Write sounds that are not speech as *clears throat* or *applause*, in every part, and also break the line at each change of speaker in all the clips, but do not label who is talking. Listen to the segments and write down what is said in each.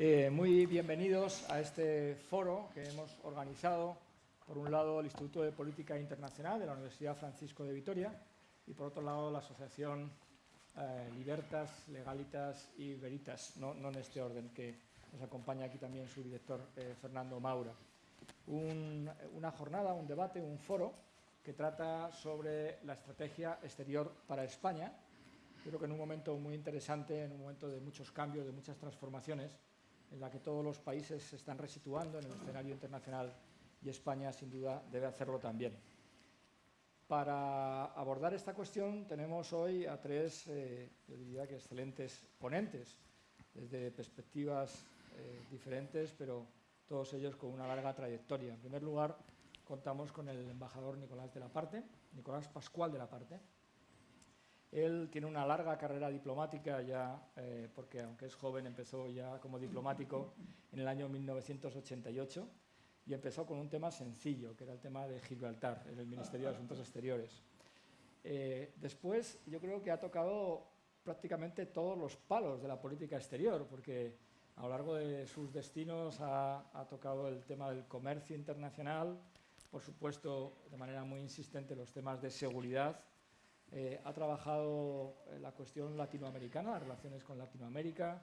Eh, muy bienvenidos a este foro que hemos organizado, por un lado, el Instituto de Política Internacional de la Universidad Francisco de Vitoria y, por otro lado, la Asociación eh, Libertas, Legalitas y Veritas, no, en este orden, que nos acompaña aquí también su director, eh, Fernando Maura. una jornada, un debate, un foro que trata sobre la estrategia exterior para España. Creo que en un momento muy interesante, en un momento de muchos cambios, de muchas transformaciones, en la que todos los países se están resituando en el escenario internacional y España, sin duda, debe hacerlo también. Para abordar esta cuestión tenemos hoy a tres, eh, diría que excelentes ponentes, desde perspectivas eh, diferentes, pero todos ellos con una larga trayectoria. En primer lugar, contamos con el embajador Nicolás de la Parte, Nicolás Pascual de la Parte. Él tiene una larga carrera diplomática ya, eh, porque aunque es joven empezó ya como diplomático en el año 1988 y empezó con un tema sencillo, que era el tema de Gibraltar, en el Ministerio de Asuntos Exteriores. Eh, después yo creo que ha tocado prácticamente todos los palos de la política exterior, porque a lo largo de sus destinos ha, ha tocado el tema del comercio internacional, por supuesto, de manera muy insistente, los temas de seguridad. Eh, ha trabajado en la cuestión latinoamericana, las relaciones con Latinoamérica,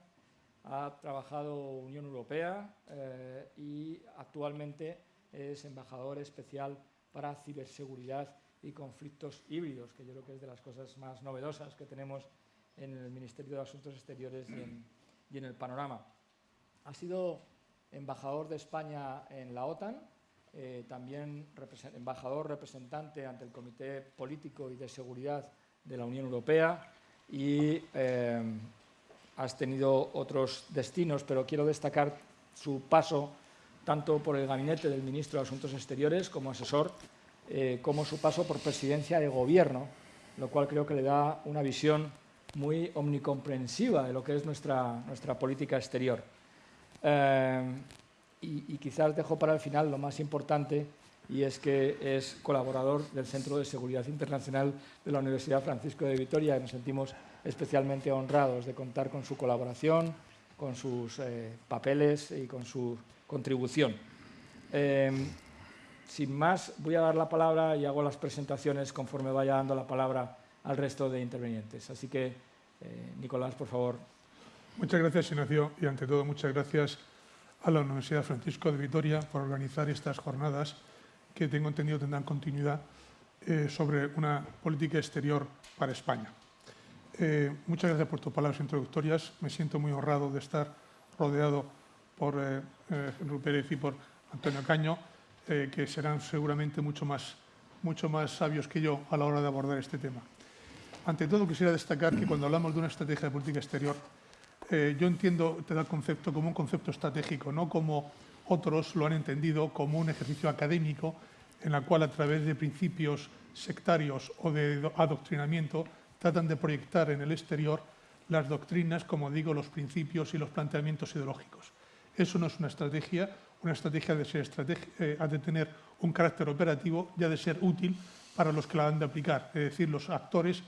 ha trabajado Unión Europea eh, y actualmente es embajador especial para ciberseguridad y conflictos híbridos, que yo creo que es de las cosas más novedosas que tenemos en el Ministerio de Asuntos Exteriores y en, y en el panorama. Ha sido embajador de España en la OTAN, eh, también embajador representante ante el Comité Político y de Seguridad de la Unión Europea y eh, has tenido otros destinos, pero quiero destacar su paso tanto por el gabinete del ministro de Asuntos Exteriores como asesor, eh, como su paso por presidencia de gobierno, lo cual creo que le da una visión muy omnicomprensiva de lo que es nuestra, nuestra política exterior y, quizás dejo para el final lo más importante y es que es colaborador del Centro de Seguridad Internacional de la Universidad Francisco de Vitoria y nos sentimos especialmente honrados de contar con su colaboración, con sus eh, papeles y con su contribución. Em, sin más, voy a dar la palabra y hago las presentaciones conforme vaya dando la palabra al resto de intervenientes. Así que, eh, Nicolás, por favor.
Muchas gracias, Ignacio, y ante todo muchas gracias a la Universidad Francisco de Vitoria por organizar estas jornadas que tengo entendido tendrán continuidad eh, sobre una política exterior para España. Eh, muchas gracias por tus palabras introductorias. Me siento muy honrado de estar rodeado por eh, Pérez y por Antonio Caño, eh, que serán seguramente mucho más, mucho más sabios que yo a la hora de abordar este tema. Ante todo, quisiera destacar que cuando hablamos de una estrategia de política exterior, eh, yo entiendo el concepto como un concepto estratégico, no como otros lo han entendido como un ejercicio académico en la cual a través de principios sectarios o de adoctrinamiento tratan de proyectar en el exterior las doctrinas, como digo, los principios y los planteamientos ideológicos. Eso no es una estrategia, una estrategia de ser eh, ha de tener un carácter operativo y ha de ser útil para los que la han de aplicar, es decir, los actores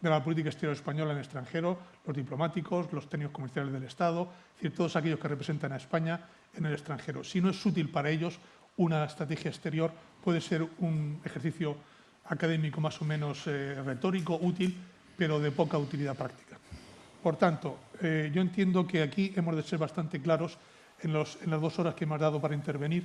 de la política exterior española en el extranjero, los diplomáticos, los técnicos comerciales del Estado, es decir, todos aquellos que representan a España en el extranjero. Si no es útil para ellos, una estrategia exterior puede ser un ejercicio académico más o menos eh, retórico, útil, pero de poca utilidad práctica. Por tanto, eh, yo entiendo que aquí hemos de ser bastante claros en, las dos horas que hemos dado para intervenir,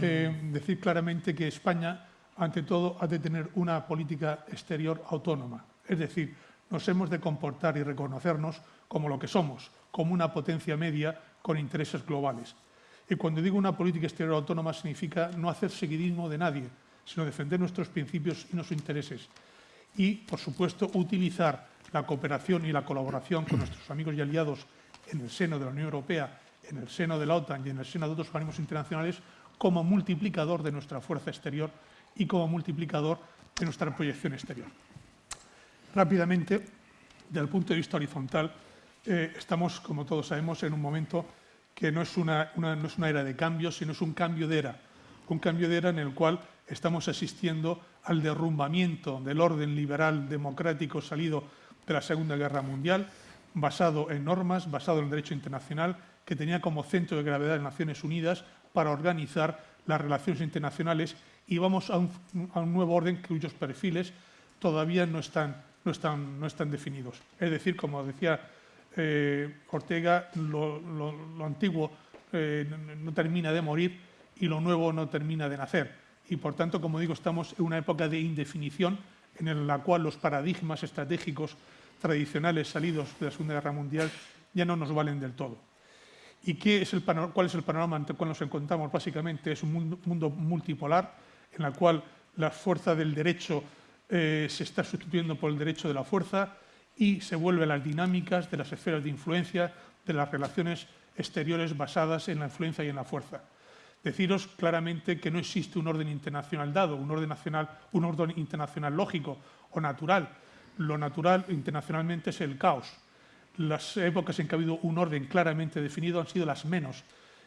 eh, decir claramente que España, ante todo, ha de tener una política exterior autónoma, es decir, nos hemos de comportar y reconocernos como lo que somos, como una potencia media con intereses globales. Y cuando digo una política exterior autónoma significa no hacer seguidismo de nadie, sino defender nuestros principios y nuestros intereses. Y, por supuesto, utilizar la cooperación y la colaboración con nuestros amigos y aliados en el seno de la Unión Europea, en el seno de la OTAN y en el seno de otros organismos internacionales como multiplicador de nuestra fuerza exterior y como multiplicador de nuestra proyección exterior. Rápidamente, desde el punto de vista horizontal, eh, estamos, como todos sabemos, en un momento que no es una, no es una era de cambios, sino es un cambio de era. Un cambio de era en el cual estamos asistiendo al derrumbamiento del orden liberal democrático salido de la Segunda Guerra Mundial, basado en normas, basado en el derecho internacional que tenía como centro de gravedad las Naciones Unidas para organizar las relaciones internacionales y vamos a un, nuevo orden cuyos perfiles todavía no están, no están, no están definidos. Es decir, como decía eh, Ortega, lo, antiguo eh, no termina de morir y lo nuevo no termina de nacer. Y por tanto, como digo, estamos en una época de indefinición en la cual los paradigmas estratégicos tradicionales salidos de la Segunda Guerra Mundial ya no nos valen del todo. ¿Y qué es el cuál es el panorama ante el cual nos encontramos? Básicamente es un mundo, multipolar en el cual la fuerza del derecho eh, se está sustituyendo por el derecho de la fuerza y se vuelven las dinámicas de las esferas de influencia de las relaciones exteriores basadas en la influencia y en la fuerza. Deciros claramente que no existe un orden internacional dado, un orden, nacional, un orden internacional lógico o natural. Lo natural internacionalmente es el caos. Las épocas en que ha habido un orden claramente definido han sido las menos.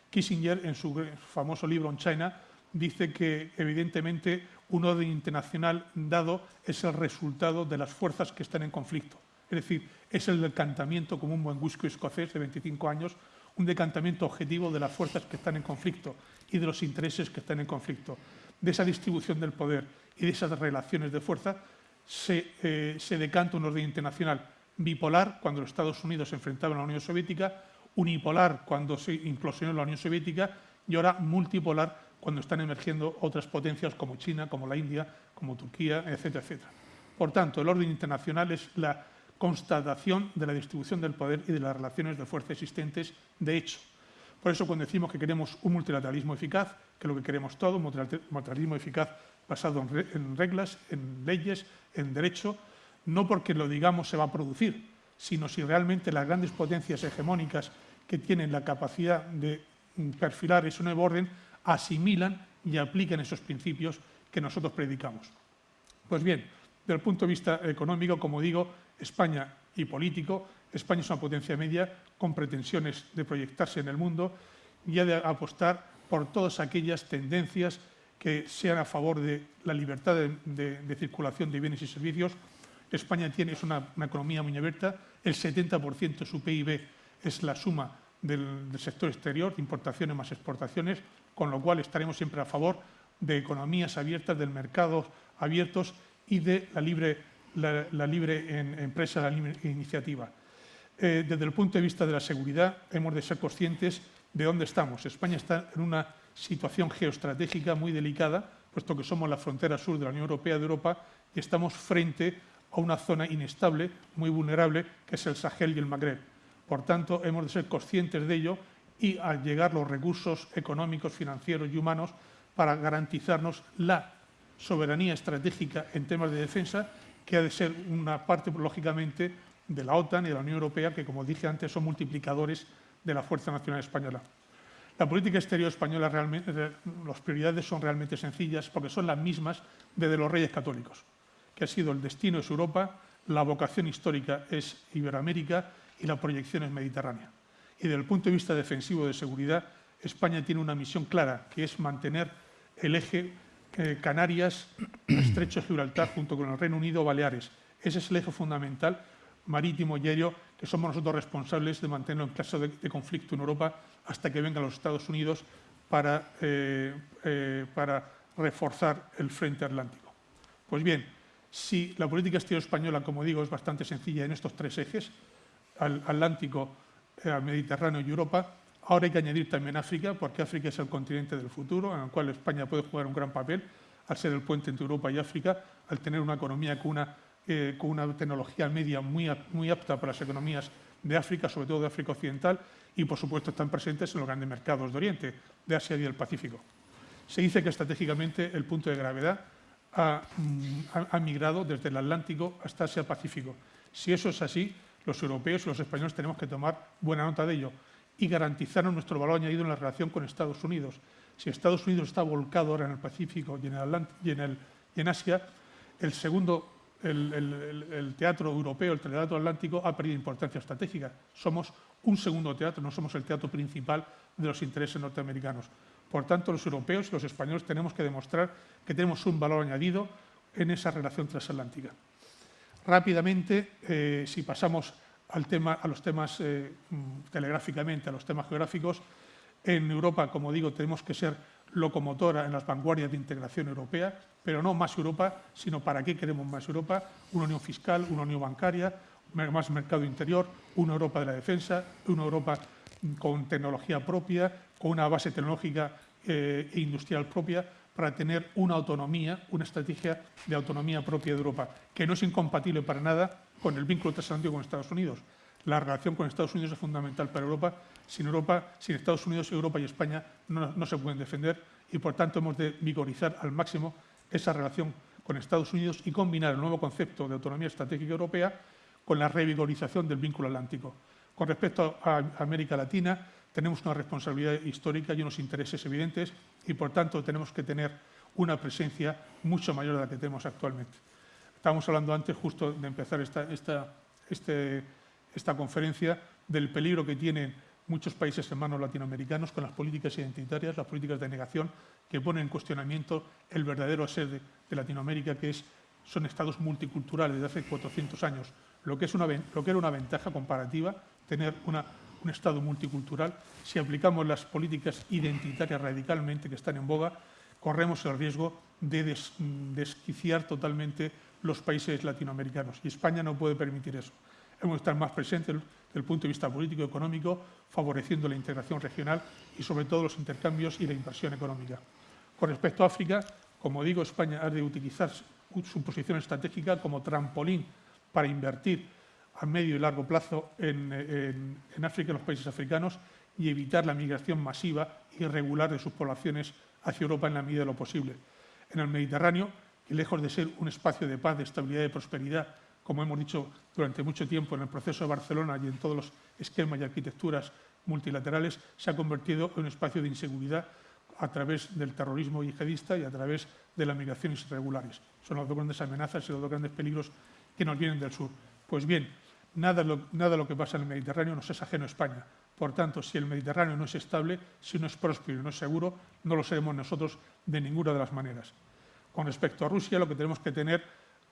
Kissinger, en su famoso libro On China, dice que evidentemente un orden internacional dado es el resultado de las fuerzas que están en conflicto. Es decir, es el decantamiento como un buen whisky escocés de 25 años, un decantamiento objetivo de las fuerzas que están en conflicto y de los intereses que están en conflicto. De esa distribución del poder y de esas relaciones de fuerza se, eh, decanta un orden internacional bipolar cuando los Estados Unidos se enfrentaban a la Unión Soviética, unipolar cuando se implosionó la Unión Soviética y ahora multipolar cuando están emergiendo otras potencias como China, como la India, como Turquía, etcétera, etcétera. Por tanto, el orden internacional es la constatación de la distribución del poder y de las relaciones de fuerza existentes de hecho. Por eso cuando decimos que queremos un multilateralismo eficaz, que es lo que queremos todo, un multilateralismo eficaz basado en reglas, en leyes, en derecho, no porque lo digamos se va a producir, sino si realmente las grandes potencias hegemónicas que tienen la capacidad de perfilar ese nuevo orden asimilan y aplican esos principios que nosotros predicamos. Pues bien, desde el punto de vista económico, como digo, España y político, España es una potencia media con pretensiones de proyectarse en el mundo y ha de apostar por todas aquellas tendencias que sean a favor de la libertad de, circulación de bienes y servicios. España tiene, es una, economía muy abierta, el 70% de su PIB es la suma del, del, sector exterior, importaciones más exportaciones, con lo cual estaremos siempre a favor de economías abiertas, del mercado abiertos y de la libre la, libre empresa, la libre iniciativa. Eh, desde el punto de vista de la seguridad, hemos de ser conscientes de dónde estamos. España está en una situación geoestratégica muy delicada, puesto que somos la frontera sur de la Unión Europea de Europa y estamos frente a una zona inestable, muy vulnerable, que es el Sahel y el Magreb. Por tanto, hemos de ser conscientes de ello y al llegar los recursos económicos, financieros y humanos para garantizarnos la soberanía estratégica en temas de defensa que ha de ser una parte, lógicamente, de la OTAN y de la Unión Europea, que, como dije antes, son multiplicadores de la Fuerza Nacional Española. La política exterior española, realmente, eh, las prioridades son realmente sencillas porque son las mismas desde los reyes católicos, que ha sido el destino es Europa, la vocación histórica es Iberoamérica y la proyección es Mediterránea. Y desde el punto de vista defensivo de seguridad, España tiene una misión clara, que es mantener el eje eh, Canarias, Estrecho de Gibraltar, junto con el Reino Unido, Baleares. Ese es el eje fundamental marítimo y aéreo que somos nosotros responsables de mantenerlo en caso de, conflicto en Europa hasta que vengan los Estados Unidos para, eh, eh, para reforzar el frente atlántico. Pues bien, si la política exterior española, como digo, es bastante sencilla en estos tres ejes, al Atlántico, al Mediterráneo y Europa, Ahora hay que añadir también África, porque África es el continente del futuro, en el cual España puede jugar un gran papel, al ser el puente entre Europa y África, al tener una economía con una, eh, con una tecnología media muy, muy apta para las economías de África, sobre todo de África Occidental, y por supuesto están presentes en los grandes mercados de Oriente, de Asia y del Pacífico. Se dice que estratégicamente el punto de gravedad ha, mm, ha migrado desde el Atlántico hasta Asia-Pacífico. Si eso es así, los europeos y los españoles tenemos que tomar buena nota de ello y garantizaron nuestro valor añadido en la relación con Estados Unidos. Si Estados Unidos está volcado ahora en el Pacífico y en Asia, el segundo, el, teatro europeo, el teatro atlántico, ha perdido importancia estratégica. Somos un segundo teatro, no somos el teatro principal de los intereses norteamericanos. Por tanto, los europeos y los españoles tenemos que demostrar que tenemos un valor añadido en esa relación transatlántica. Rápidamente, eh, si pasamos al tema, a los temas eh, mm, telegráficamente, a los temas geográficos. En Europa, como digo, tenemos que ser locomotora en las vanguardias de integración europea, pero no más Europa, sino para qué queremos más Europa, una unión fiscal, una unión bancaria, más mercado interior, una Europa de la defensa, una Europa con tecnología propia, con una base tecnológica eh, e industrial propia, para tener una autonomía, una estrategia de autonomía propia de Europa, que no es incompatible para nada con el vínculo transatlántico con Estados Unidos. La relación con Estados Unidos es fundamental para Europa. Sin Europa, sin Estados Unidos, Europa y España no, no se pueden defender y, por tanto, hemos de vigorizar al máximo esa relación con Estados Unidos y combinar el nuevo concepto de autonomía estratégica europea con la revigorización del vínculo atlántico. Con respecto a América Latina, tenemos una responsabilidad histórica y unos intereses evidentes y, por tanto, tenemos que tener una presencia mucho mayor de la que tenemos actualmente. Estábamos hablando antes, justo de empezar esta, esta, este, esta conferencia, del peligro que tienen muchos países hermanos latinoamericanos con las políticas identitarias, las políticas de negación, que ponen en cuestionamiento el verdadero ser de, Latinoamérica, que es, son estados multiculturales de hace 400 años, lo que, es una, lo que era una ventaja comparativa, tener una un Estado multicultural, si aplicamos las políticas identitarias radicalmente que están en boga, corremos el riesgo de desquiciar totalmente los países latinoamericanos. Y España no puede permitir eso. Hemos de estar más presentes desde el punto de vista político y económico, favoreciendo la integración regional y, sobre todo, los intercambios y la inversión económica. Con respecto a África, como digo, España ha de utilizar su posición estratégica como trampolín para invertir a medio y largo plazo en, África, en los países africanos, y evitar la migración masiva y irregular de sus poblaciones hacia Europa en la medida de lo posible. En el Mediterráneo, que lejos de ser un espacio de paz, de estabilidad y de prosperidad, como hemos dicho durante mucho tiempo en el proceso de Barcelona y en todos los esquemas y arquitecturas multilaterales, se ha convertido en un espacio de inseguridad a través del terrorismo yihadista y a través de las migraciones irregulares. Son las dos grandes amenazas y los dos grandes peligros que nos vienen del sur. Pues bien, Nada, de lo que pasa en el Mediterráneo nos es ajeno a España. Por tanto, si el Mediterráneo no es estable, si no es próspero y no es seguro, no lo seremos nosotros de ninguna de las maneras. Con respecto a Rusia, lo que tenemos que tener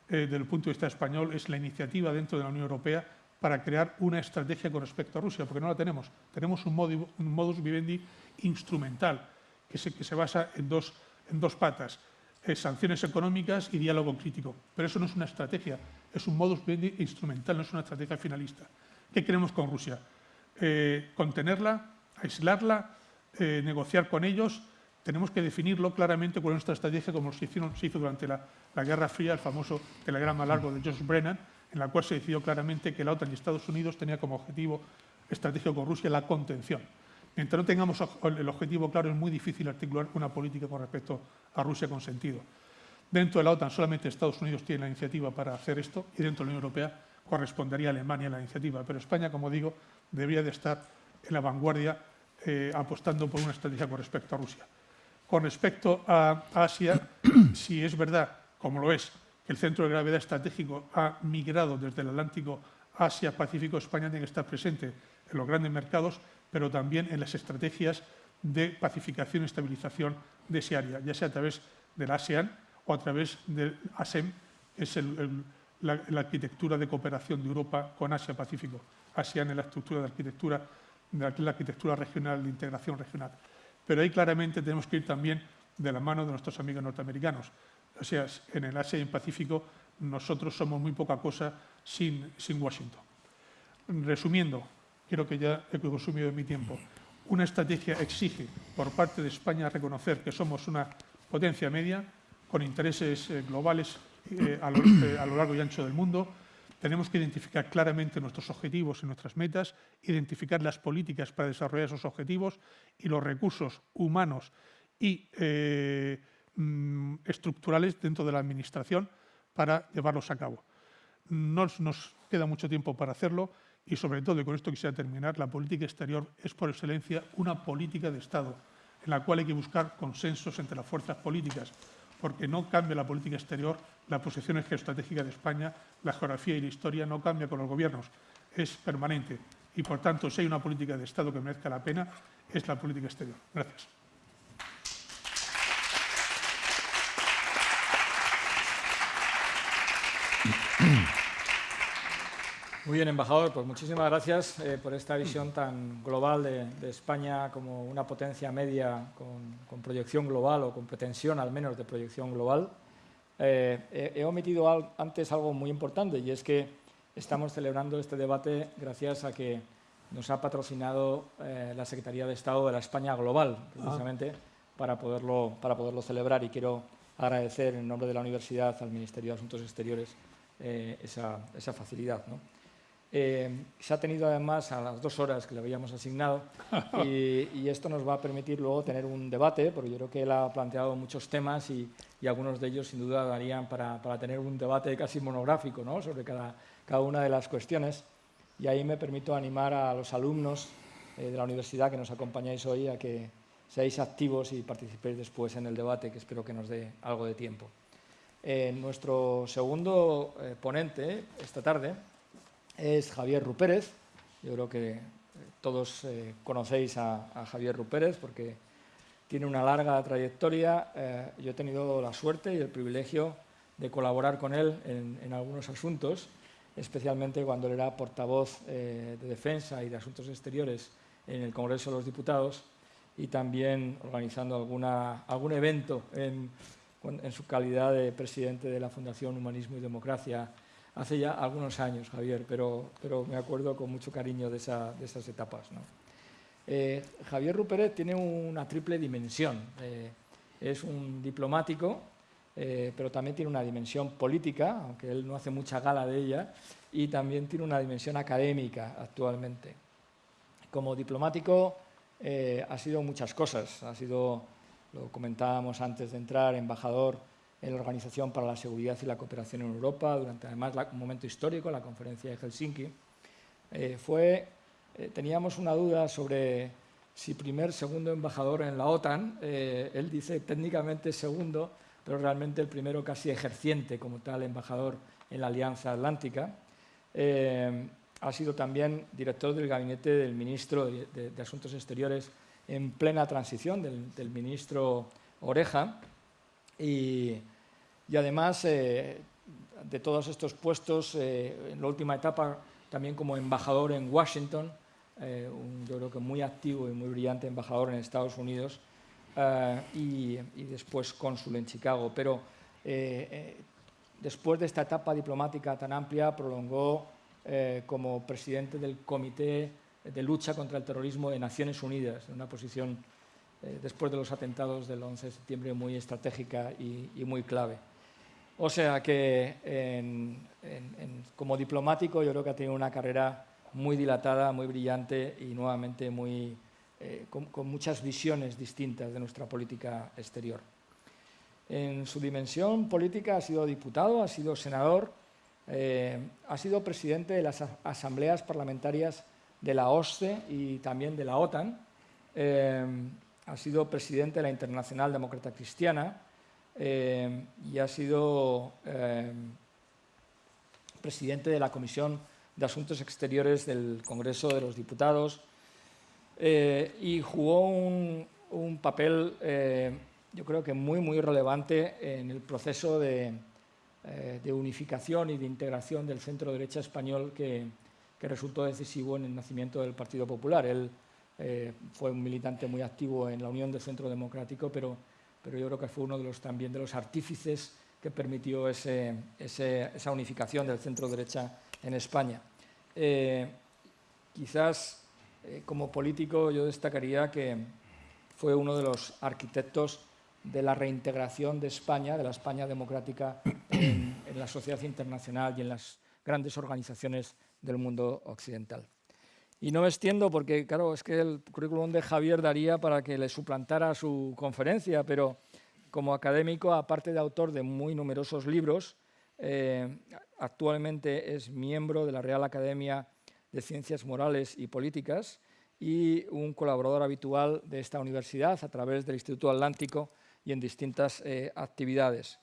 eh, desde el punto de vista español es la iniciativa dentro de la Unión Europea para crear una estrategia con respecto a Rusia, porque no la tenemos. Tenemos un, modus vivendi instrumental que se, basa en dos, en dos patas, eh, sanciones económicas y diálogo crítico. Pero eso no es una estrategia, es un modus vivendi instrumental, no es una estrategia finalista. ¿Qué queremos con Rusia? Eh, contenerla, aislarla, eh, negociar con ellos. Tenemos que definirlo claramente con nuestra estrategia, como se, hizo durante la, Guerra Fría, el famoso telegrama largo de George Brennan, en la cual se decidió claramente que la OTAN y Estados Unidos tenían como objetivo estratégico con Rusia la contención. Mientras no tengamos el objetivo claro, es muy difícil articular una política con respecto a Rusia con sentido. Dentro de la OTAN solamente Estados Unidos tiene la iniciativa para hacer esto y dentro de la Unión Europea correspondería a Alemania la iniciativa. Pero España, como digo, debería de estar en la vanguardia eh, apostando por una estrategia con respecto a Rusia. Con respecto a Asia, *clears throat* si es verdad, como lo es, que el centro de gravedad estratégico ha migrado desde el Atlántico Asia, Pacífico, España tiene que estar presente en los grandes mercados, pero también en las estrategias de pacificación y estabilización de ese área, ya sea a través del ASEAN, o a través del ASEM, que es la, arquitectura de cooperación de Europa con Asia-Pacífico. ASEAN es la estructura de arquitectura, de la arquitectura regional, de integración regional. Pero ahí claramente tenemos que ir también de la mano de nuestros amigos norteamericanos. O sea, en el Asia y en Pacífico nosotros somos muy poca cosa sin, sin Washington. Resumiendo, quiero que ya he consumido mi tiempo, una estrategia exige por parte de España reconocer que somos una potencia media, con intereses eh, globales eh, a, lo, largo y ancho del mundo. Tenemos que identificar claramente nuestros objetivos y nuestras metas, identificar las políticas para desarrollar esos objetivos y los recursos humanos y eh, mm, estructurales dentro de la Administración para llevarlos a cabo. Nos, nos queda mucho tiempo para hacerlo y, sobre todo, y con esto quisiera terminar, la política exterior es por excelencia una política de Estado en la cual hay que buscar consensos entre las fuerzas políticas porque no cambia la política exterior, la posición geoestratégica de España, la geografía y la historia no cambia con los gobiernos, es permanente. Y, por tanto, si hay una política de Estado que merezca la pena, es la política exterior. Gracias. *coughs*
Muy bien, embajador, pues muchísimas gracias eh, por esta visión tan global de, España como una potencia media con, proyección global o con pretensión al menos de proyección global. Eh, he, omitido antes algo muy importante y es que estamos celebrando este debate gracias a que nos ha patrocinado eh, la Secretaría de Estado de la España Global, precisamente, para, poderlo, para poderlo celebrar y quiero agradecer en nombre de la universidad al Ministerio de Asuntos Exteriores esa, esa, facilidad. ¿no? Eh, se ha tenido además a las dos horas que le habíamos asignado *laughs* y, esto nos va a permitir luego tener un debate, porque yo creo que él ha planteado muchos temas y, algunos de ellos sin duda darían para, tener un debate casi monográfico ¿no? sobre cada, cada, una de las cuestiones. Y ahí me permito animar a los alumnos eh, de la universidad que nos acompañáis hoy a que seáis activos y participéis después en el debate, que espero que nos dé algo de tiempo. Eh, nuestro segundo ponente esta tarde es Javier Rupérez. Yo creo que eh, todos eh, conocéis a, Javier Rupérez porque tiene una larga trayectoria. Eh, yo he tenido la suerte y el privilegio de colaborar con él en, algunos asuntos, especialmente cuando él era portavoz de Defensa y de Asuntos Exteriores en el Congreso de los Diputados y también organizando alguna, algún evento en, en su calidad de presidente de la Fundación Humanismo y Democracia hace ya algunos años, Javier, pero, pero me acuerdo con mucho cariño de, esas etapas. Eh, Javier Ruperet tiene una triple dimensión. Eh, es un diplomático, eh, pero también tiene una dimensión política, aunque él no hace mucha gala de ella, y también tiene una dimensión académica actualmente. Como diplomático ha sido muchas cosas. Ha sido, lo comentábamos antes de entrar, embajador en la Organización para la Seguridad y la Cooperación en Europa, durante además un momento histórico, la conferencia de Helsinki. Eh, fue, eh, teníamos una duda sobre si primer, segundo embajador en la OTAN. Eh, él dice técnicamente segundo, pero realmente el primero casi ejerciente como tal embajador en la Alianza Atlántica. ha sido también director del gabinete del ministro de, Asuntos Exteriores en plena transición, del, del ministro Oreja. Y, y además eh, de todos estos puestos, eh, en la última etapa también como embajador en Washington, eh, un, yo creo que muy activo y muy brillante embajador en Estados Unidos, y, después cónsul en Chicago. Pero después de esta etapa diplomática tan amplia, prolongó como presidente del Comité de Lucha contra el Terrorismo de Naciones Unidas, en una posición después de los atentados del 11 de septiembre muy estratégica y muy clave. O sea que como diplomático yo creo que ha tenido una carrera muy dilatada, muy brillante y nuevamente muy, eh, con, muchas visiones distintas de nuestra política exterior. En su dimensión política ha sido diputado, ha sido senador, eh, ha sido presidente de las asambleas parlamentarias de la OSCE y también de la OTAN, eh, ha sido presidente de la Internacional Demócrata Cristiana, eh, y ha sido eh, presidente de la Comisión de Asuntos Exteriores del Congreso de los Diputados eh, y jugó un, papel, yo creo que muy, muy relevante en el proceso de, unificación y de integración del centro-derecha español que, que, resultó decisivo en el nacimiento del Partido Popular. Él fue un militante muy activo en la Unión del Centro Democrático, pero pero yo creo que fue uno de los, también de los artífices que permitió esa unificación del centro-derecha en España. Eh, quizás eh, como político yo destacaría que fue uno de los arquitectos de la reintegración de España, de la España democrática, en la sociedad internacional y en las grandes organizaciones del mundo occidental. Y no me extiendo porque, claro, es que el currículum de Javier daría para que le suplantara su conferencia, pero como académico, aparte de autor de muy numerosos libros, eh, actualmente es miembro de la Real Academia de Ciencias Morales y Políticas y un colaborador habitual de esta universidad a través del Instituto Atlántico y en distintas eh, actividades.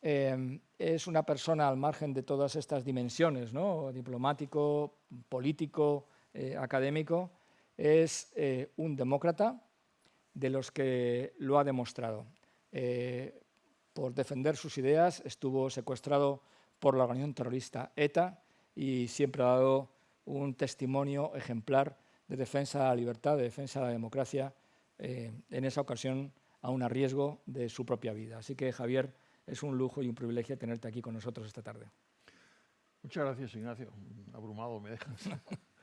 Eh, es una persona al margen de todas estas dimensiones, ¿no? diplomático, político, eh, académico, es eh, un demócrata de los que lo ha demostrado. Eh, por defender sus ideas estuvo secuestrado por la organización terrorista ETA y siempre ha dado un testimonio ejemplar de defensa de la libertad, de defensa de la democracia, en esa ocasión aún a riesgo de su propia vida. Así que, Javier, es un lujo y un privilegio tenerte aquí con nosotros esta tarde.
Muchas gracias, Ignacio. Abrumado me dejas. *laughs*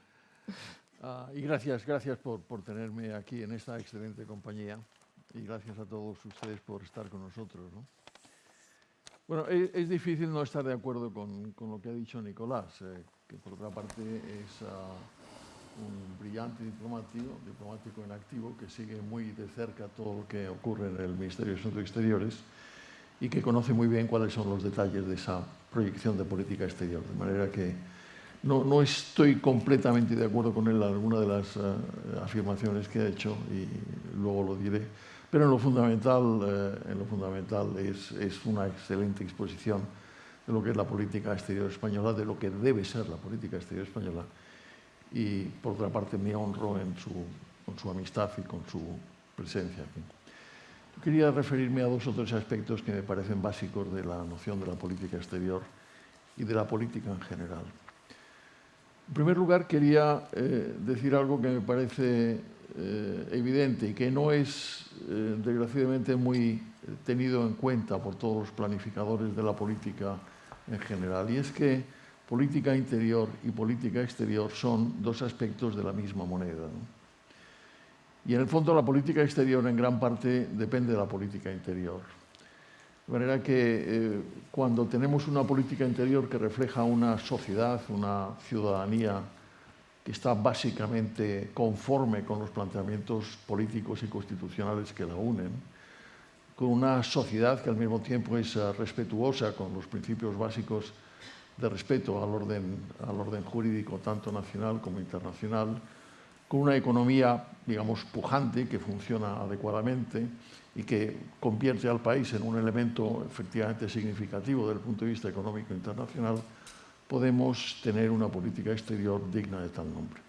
*laughs* Ah, y gracias, gracias por, por, tenerme aquí en esta excelente compañía y gracias a todos ustedes por estar con nosotros. ¿no? Bueno, es, difícil no estar de acuerdo con, con lo que ha dicho Nicolás, eh, que por otra parte es uh, un brillante diplomático, diplomático en activo, que sigue muy de cerca todo lo que ocurre en el Ministerio de Asuntos Exteriores y que conoce muy bien cuáles son los detalles de esa proyección de política exterior. De manera que no, estoy completamente de acuerdo con él en alguna de las uh, afirmaciones que ha hecho y luego lo diré. Pero en lo fundamental, uh, en lo fundamental es, es una excelente exposición de lo que es la política exterior española, de lo que debe ser la política exterior española. Y por otra parte me honro en su, con su amistad y con su presencia aquí. Quería referirme a dos o tres aspectos que me parecen básicos de la noción de la política exterior y de la política en general. En primer lugar, quería eh, decir algo que me parece eh, evidente y que no es, eh, desgraciadamente, muy tenido en cuenta por todos los planificadores de la política en general, y es que política interior y política exterior son dos aspectos de la misma moneda. Y en el fondo la política exterior en gran parte depende de la política interior. De manera que eh, cuando tenemos una política interior que refleja una sociedad, una ciudadanía que está básicamente conforme con los planteamientos políticos y constitucionales que la unen, con una sociedad que al mismo tiempo es uh, respetuosa con los principios básicos de respeto al orden, al orden jurídico tanto nacional como internacional, con una economía, digamos, pujante, que funciona adecuadamente y que convierte al país en un elemento efectivamente significativo desde el punto de vista económico internacional, podemos tener una política exterior digna de tal nombre.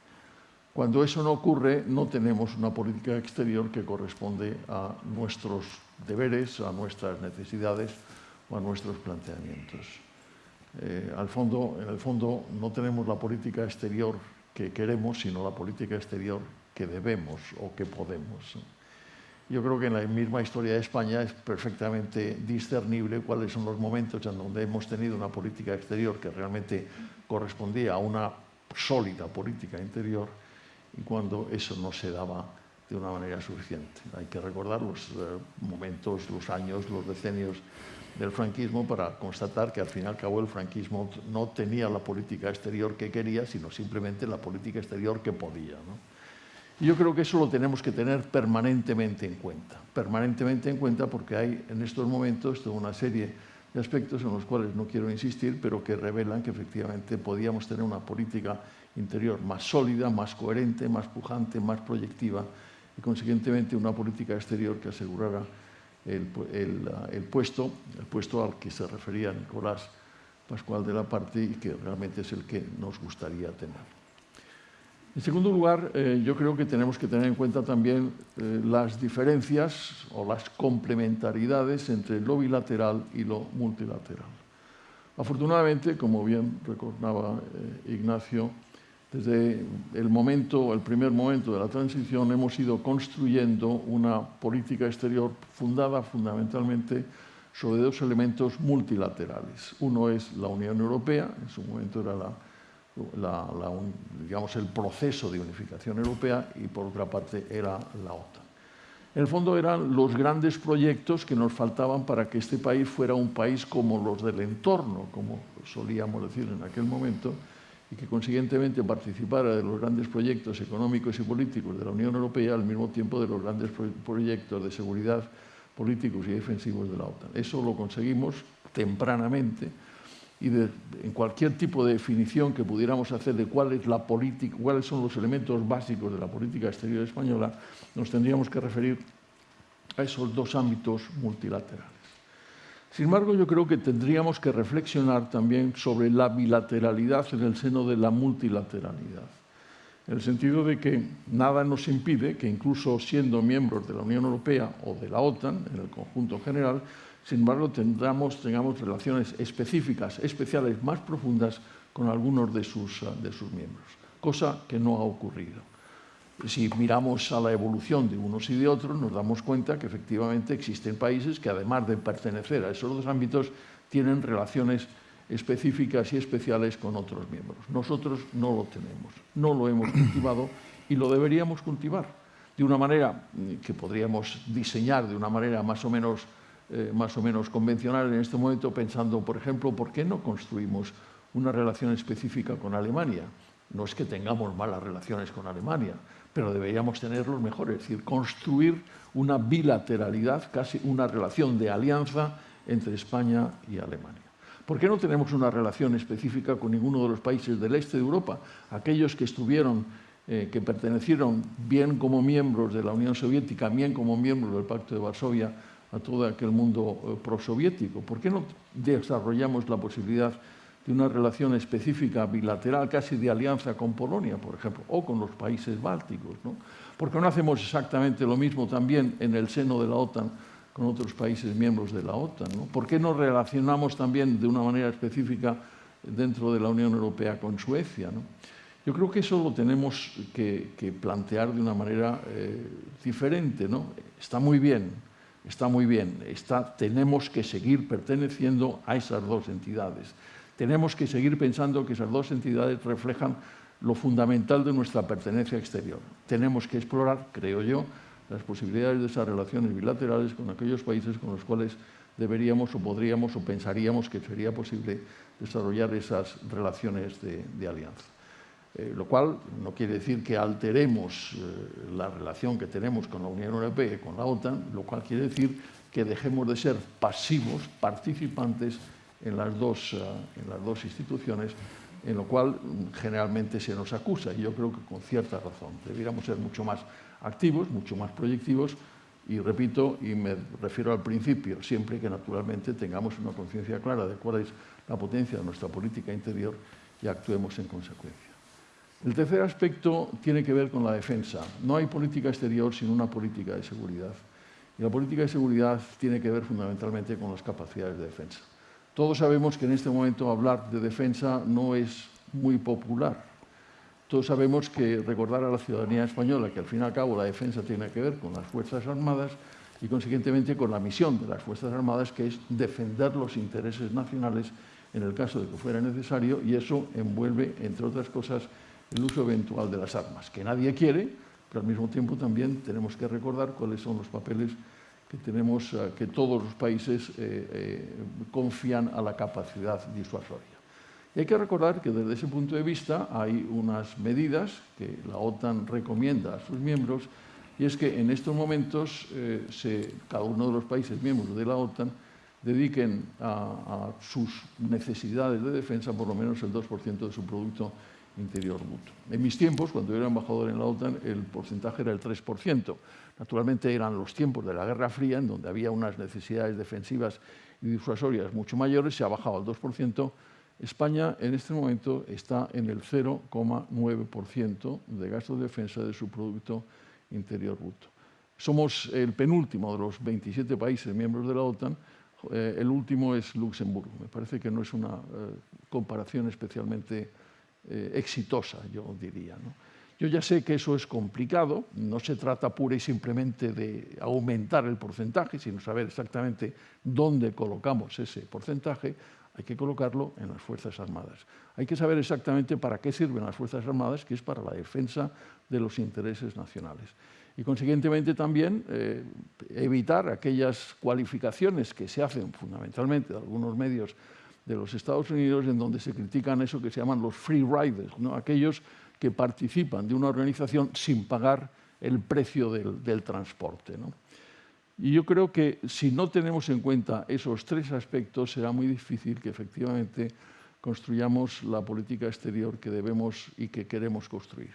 Cuando eso no ocurre, no tenemos una política exterior que corresponde a nuestros deberes, a nuestras necesidades o a nuestros planteamientos. Eh, al fondo, en el fondo, no tenemos la política exterior que queremos, sino la política exterior que debemos o que podemos. Yo creo que en la misma historia de España es perfectamente discernible cuáles son los momentos en donde hemos tenido una política exterior que realmente correspondía a una sólida política interior y cuando eso no se daba de una manera suficiente. Hay que recordar los eh, momentos, los años, los decenios del franquismo para constatar que al fin y al cabo el franquismo no tenía la política exterior que quería, sino simplemente la política exterior que podía. ¿no? Y yo creo que eso lo tenemos que tener permanentemente en cuenta, permanentemente en cuenta porque hay en estos momentos toda una serie de aspectos en los cuales no quiero insistir, pero que revelan que efectivamente podíamos tener una política interior más sólida, más coherente, más pujante, más proyectiva y consiguientemente una política exterior que asegurara el, el, puesto, el puesto al que se refería Nicolás Pascual de la Parte y que realmente es el que nos gustaría tener. En segundo lugar, eh, yo creo que tenemos que tener en cuenta también eh, las diferencias o las complementariedades entre lo bilateral y lo multilateral. Afortunadamente, como bien recordaba eh, Ignacio, desde el momento, el primer momento de la transición, hemos ido construyendo una política exterior fundada fundamentalmente sobre dos elementos multilaterales. Uno es la Unión Europea, en su momento era la, la, la, digamos, el proceso de unificación europea, y por otra parte era la OTAN. En el fondo eran los grandes proyectos que nos faltaban para que este país fuera un país como los del entorno, como solíamos decir en aquel momento, y que consiguientemente participara de los grandes proyectos económicos y políticos de la Unión Europea al mismo tiempo de los grandes proyectos de seguridad políticos y defensivos de la OTAN. Eso lo conseguimos tempranamente y en cualquier tipo de definición que pudiéramos hacer de cuáles son los elementos básicos de la política exterior española, nos tendríamos que referir a esos dos ámbitos multilaterales. Sin embargo, yo creo que tendríamos que reflexionar también sobre la bilateralidad en el seno de la multilateralidad, en el sentido de que nada nos impide que incluso siendo miembros de la Unión Europea o de la OTAN, en el conjunto general, sin embargo tengamos, relaciones específicas, especiales, más profundas con algunos de sus, de sus miembros, cosa que no ha ocurrido. Si miramos a la evolución de unos y de otros, nos damos cuenta que efectivamente existen países que además de pertenecer a esos dos ámbitos, tienen relaciones específicas y especiales con otros miembros. Nosotros no lo tenemos, no lo hemos *clears throat* cultivado y lo deberíamos cultivar de una manera que podríamos diseñar de una manera más o menos, eh, más o menos convencional en este momento, pensando, por ejemplo, ¿por qué no construimos una relación específica con Alemania? No es que tengamos malas relaciones con Alemania, pero deberíamos tenerlos mejores, es decir, construir una bilateralidad, casi una relación de alianza entre España y Alemania. ¿Por qué no tenemos una relación específica con ninguno de los países del este de Europa? Aquellos que estuvieron, eh, que pertenecieron bien como miembros de la Unión Soviética, bien como miembros del Pacto de Varsovia, a todo aquel mundo eh, prosoviético. ¿Por qué no desarrollamos la posibilidad de una relación específica bilateral, casi de alianza con Polonia, por ejemplo, o con los países bálticos? ¿no? ¿Por qué no hacemos exactamente lo mismo también en el seno de la OTAN con otros países miembros de la OTAN? ¿no? ¿Por qué nos relacionamos también de una manera específica dentro de la Unión Europea con Suecia? Yo creo que eso lo tenemos que, que plantear de una manera eh, diferente. ¿no? Está muy bien, está muy bien. Tenemos que seguir perteneciendo a esas dos entidades. Tenemos que seguir pensando que esas dos entidades reflejan lo fundamental de nuestra pertenencia exterior. Tenemos que explorar, creo yo, las posibilidades de esas relaciones bilaterales con aquellos países con los cuales deberíamos o podríamos o pensaríamos que sería posible desarrollar esas relaciones de alianza. Eh, lo cual no quiere decir que alteremos eh, la relación que tenemos con la Unión Europea y con la OTAN, lo cual quiere decir que dejemos de ser pasivos, participantes en las dos, uh, en las dos instituciones, en lo cual generalmente se nos acusa, y yo creo que con cierta razón. Deberíamos ser mucho más activos, mucho más proyectivos y repito, y me refiero al principio, siempre que naturalmente tengamos una conciencia clara de cuál es la potencia de nuestra política interior y actuemos en consecuencia. El tercer aspecto tiene que ver con la defensa. No hay política exterior sin una política de seguridad. Y la política de seguridad tiene que ver fundamentalmente con las capacidades de defensa. Todos sabemos que en este momento hablar de defensa no es muy popular. Todos sabemos que recordar a la ciudadanía española que al fin y al cabo la defensa tiene que ver con las Fuerzas Armadas y consiguientemente con la misión de las Fuerzas Armadas que es defender los intereses nacionales en el caso de que fuera necesario y eso envuelve, entre otras cosas, el uso eventual de las armas, que nadie quiere, pero al mismo tiempo también tenemos que recordar cuáles son los papeles que tenemos, eh, que todos los países eh, eh, confían a la capacidad disuasoria. Y hay que recordar que desde ese punto de vista hay unas medidas que la OTAN recomienda a sus miembros y es que en estos momentos eh, cada uno de los países miembros de la OTAN dediquen a, sus necesidades de defensa por lo menos el 2% de su Producto Interior Bruto. En mis tiempos, cuando yo era embajador en la OTAN, el porcentaje era el 3%. Naturalmente eran los tiempos de la Guerra Fría, en donde había unas necesidades defensivas y disuasorias mucho mayores, se ha bajado al 2%, España en este momento está en el 0,9% de gasto de defensa de su Producto Interior Bruto. Somos el penúltimo de los 27 países miembros de la OTAN, eh, el último es Luxemburgo. Me parece que no es una eh, comparación especialmente eh, exitosa, yo diría. Yo ya sé que eso es complicado, no se trata pura y simplemente de aumentar el porcentaje, sino saber exactamente dónde colocamos ese porcentaje, hay que colocarlo en las Fuerzas Armadas. Hay que saber exactamente para qué sirven las Fuerzas Armadas, que es para la defensa de los intereses nacionales. Y consiguientemente también eh, evitar aquellas cualificaciones que se hacen fundamentalmente de algunos medios de los Estados Unidos en donde se critican eso que se llaman los free riders, ¿no? aquellos que participan de una organización sin pagar el precio del, transporte. ¿no? Y yo creo que si no tenemos en cuenta esos tres aspectos, será muy difícil que efectivamente construyamos la política exterior que debemos y que queremos construir.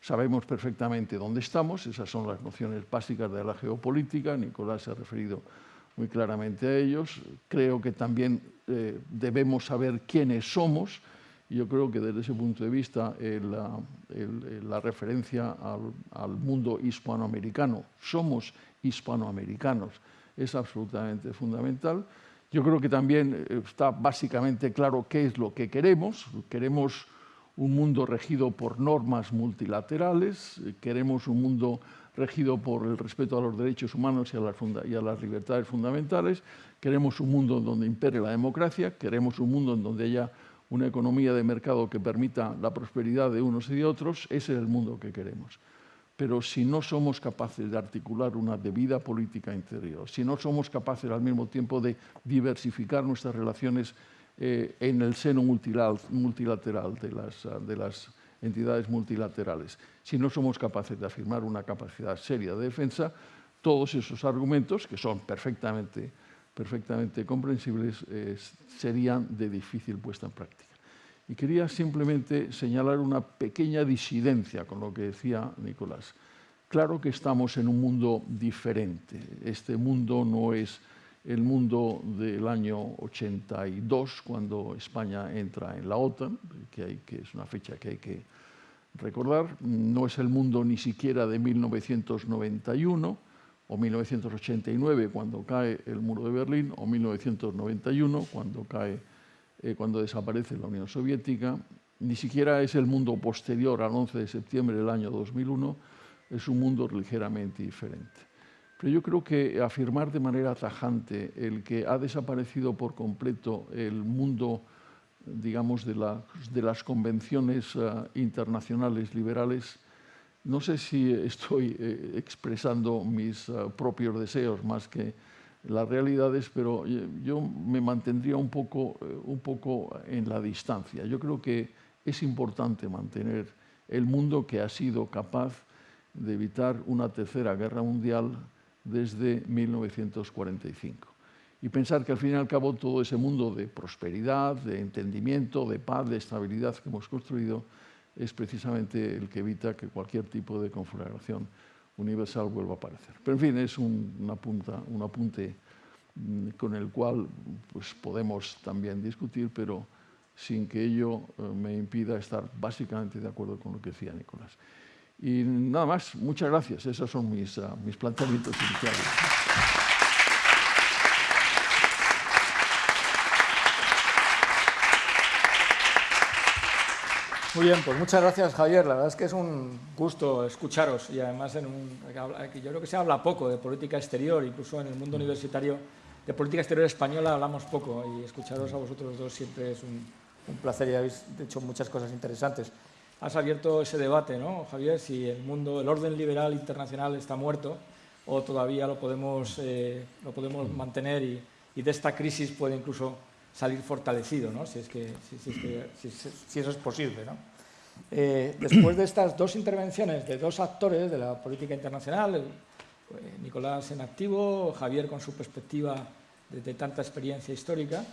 Sabemos perfectamente dónde estamos, esas son las nociones básicas de la geopolítica, Nicolás se ha referido muy claramente a ellos. Creo que también eh, debemos saber quiénes somos, y yo creo que desde ese punto de vista eh, la, el, la, referencia al, al mundo hispanoamericano, somos hispanoamericanos es absolutamente fundamental Yo creo que también eh, está básicamente claro qué es lo que queremos. Queremos un mundo regido por normas multilaterales, eh, queremos un mundo regido por el respeto a los derechos humanos y a, las libertades fundamentales, queremos un mundo donde impere la democracia, queremos un mundo en donde haya una economía de mercado que permita la prosperidad de unos y de otros, ese es el mundo que queremos. Pero si no somos capaces de articular una debida política interior, si no somos capaces al mismo tiempo de diversificar nuestras relaciones eh, en el seno multilateral de las, de las entidades multilaterales, si no somos capaces de afirmar una capacidad seria de defensa, todos esos argumentos, que son perfectamente, perfectamente comprensibles, eh, serían de difícil puesta en práctica. Y quería simplemente señalar una pequeña disidencia con lo que decía Nicolás. Claro que estamos en un mundo diferente. Este mundo no es el mundo del año 82, cuando España entra en la OTAN, que, es una fecha que hay que recordar. No es el mundo ni siquiera de 1991 o 1989, cuando cae el muro de Berlín, o 1991, cuando cae eh, cuando desaparece la Unión Soviética, ni siquiera es el mundo posterior al 11 de septiembre del año 2001, es un mundo ligeramente diferente. Pero yo creo que afirmar de manera tajante el que ha desaparecido por completo el mundo, digamos, de, las convenciones eh, internacionales liberales, no sé si estoy eh, expresando mis propios deseos más que las realidades, pero yo me mantendría un poco, eh, un poco en la distancia. Yo creo que es importante mantener el mundo que ha sido capaz de evitar una tercera guerra mundial desde 1945. Y pensar que al fin y al cabo todo ese mundo de prosperidad, de entendimiento, de paz, de estabilidad que hemos construido es precisamente el que evita que cualquier tipo de conflagración universal vuelva a aparecer. Pero en fin, es un, una punta, un apunte mm, con el cual pues, podemos también discutir, pero sin que ello eh, me impida estar básicamente de acuerdo con lo que decía Nicolás. Y nada más, muchas gracias. Esos son mis, uh, mis planteamientos iniciales.
Muy bien, pues muchas gracias Javier. La verdad es que es un gusto escucharos y además en un, yo creo que se habla poco de política exterior, incluso en el mundo universitario de política exterior española hablamos poco y escucharos a vosotros dos siempre es un, placer y habéis hecho muchas cosas interesantes. Has abierto ese debate, ¿no, Javier? Si el mundo, el orden liberal internacional está muerto o todavía lo podemos, eh, lo podemos mantener y, y de esta crisis puede incluso salir fortalecido, ¿no? si, es que, si, eso es posible. ¿no? Eh, después de estas dos intervenciones de dos actores de la política internacional, eh, Nicolás en activo, Javier con su perspectiva de, tanta experiencia histórica,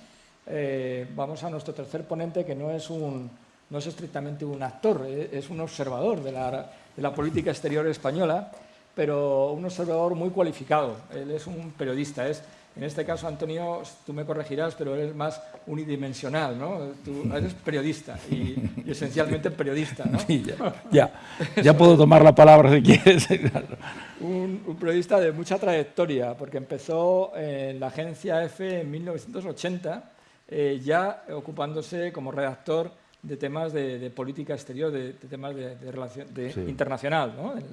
eh, vamos a nuestro tercer ponente que no es, un, no es estrictamente un actor, es un observador de la, de la política exterior española, pero un observador muy cualificado. Él es un periodista, es en este caso, Antonio, tú me corregirás, pero eres más unidimensional, ¿no? Tú eres periodista y, esencialmente periodista, ¿no?
Sí, ya, ya, puedo tomar la palabra si quieres.
un, periodista de mucha trayectoria, porque empezó en la agencia EFE en 1980, eh, ya ocupándose como redactor de temas de, política exterior, de, temas de, relación internacional, ¿no? En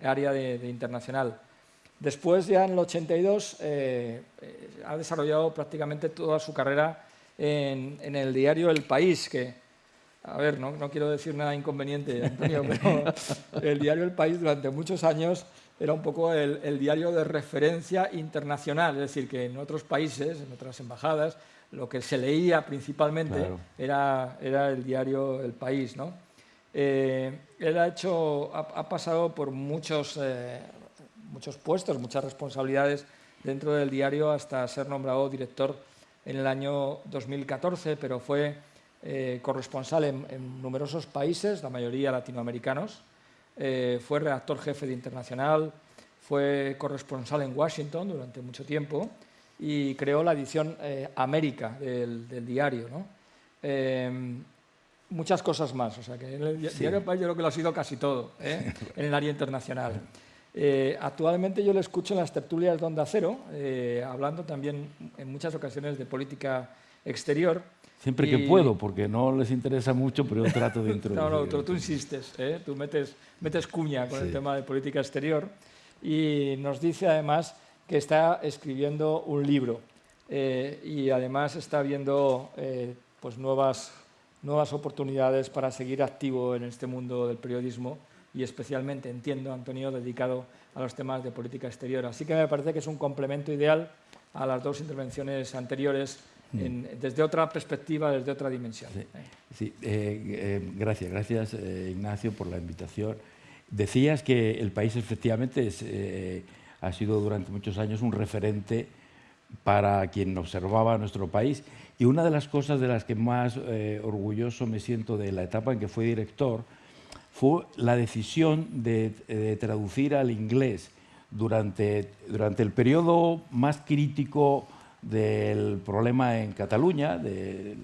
el área de internacional. Después, ya en el 82, eh, eh, ha desarrollado prácticamente toda su carrera en, el diario El País, que, a ver, no, quiero decir nada inconveniente, Antonio, *laughs* pero el diario El País durante muchos años era un poco el, diario de referencia internacional, es decir, que en otros países, en otras embajadas, lo que se leía principalmente era, era, el diario El País. ¿no? Eh, él ha, hecho, ha, pasado por muchos muchos puestos, muchas responsabilidades dentro del diario hasta ser nombrado director en el año 2014, pero fue eh, corresponsal en, numerosos países, la mayoría latinoamericanos, eh, fue redactor jefe de Internacional, fue corresponsal en Washington durante mucho tiempo y creó la edición eh, América del, diario. muchas cosas más, o sea que en el diario País yo creo que lo ha sido casi todo *laughs* en el área internacional. Eh, actualmente yo le escucho en las tertulias de Onda Cero, eh, hablando también en muchas ocasiones de política exterior.
Siempre que puedo, porque no les interesa mucho, pero yo trato de *laughs* introducir.
no, no, tú, insistes, ¿eh? tú metes, metes cuña con el tema de política exterior y nos dice además que está escribiendo un libro y además está viendo pues nuevas, nuevas oportunidades para seguir activo en este mundo del periodismo y especialmente, entiendo, Antonio, dedicado a los temas de política exterior. Así que me parece que es un complemento ideal a las dos intervenciones anteriores mm. desde otra perspectiva, desde otra dimensión.
Sí, eh, eh, gracias, gracias eh, Ignacio por la invitación. Decías que el país efectivamente ha sido durante muchos años un referente para quien observaba nuestro país. Y una de las cosas de las que más orgulloso me siento de la etapa en que fui director fue la decisión de, traducir al inglés durante, durante el periodo más crítico del problema en Cataluña, del,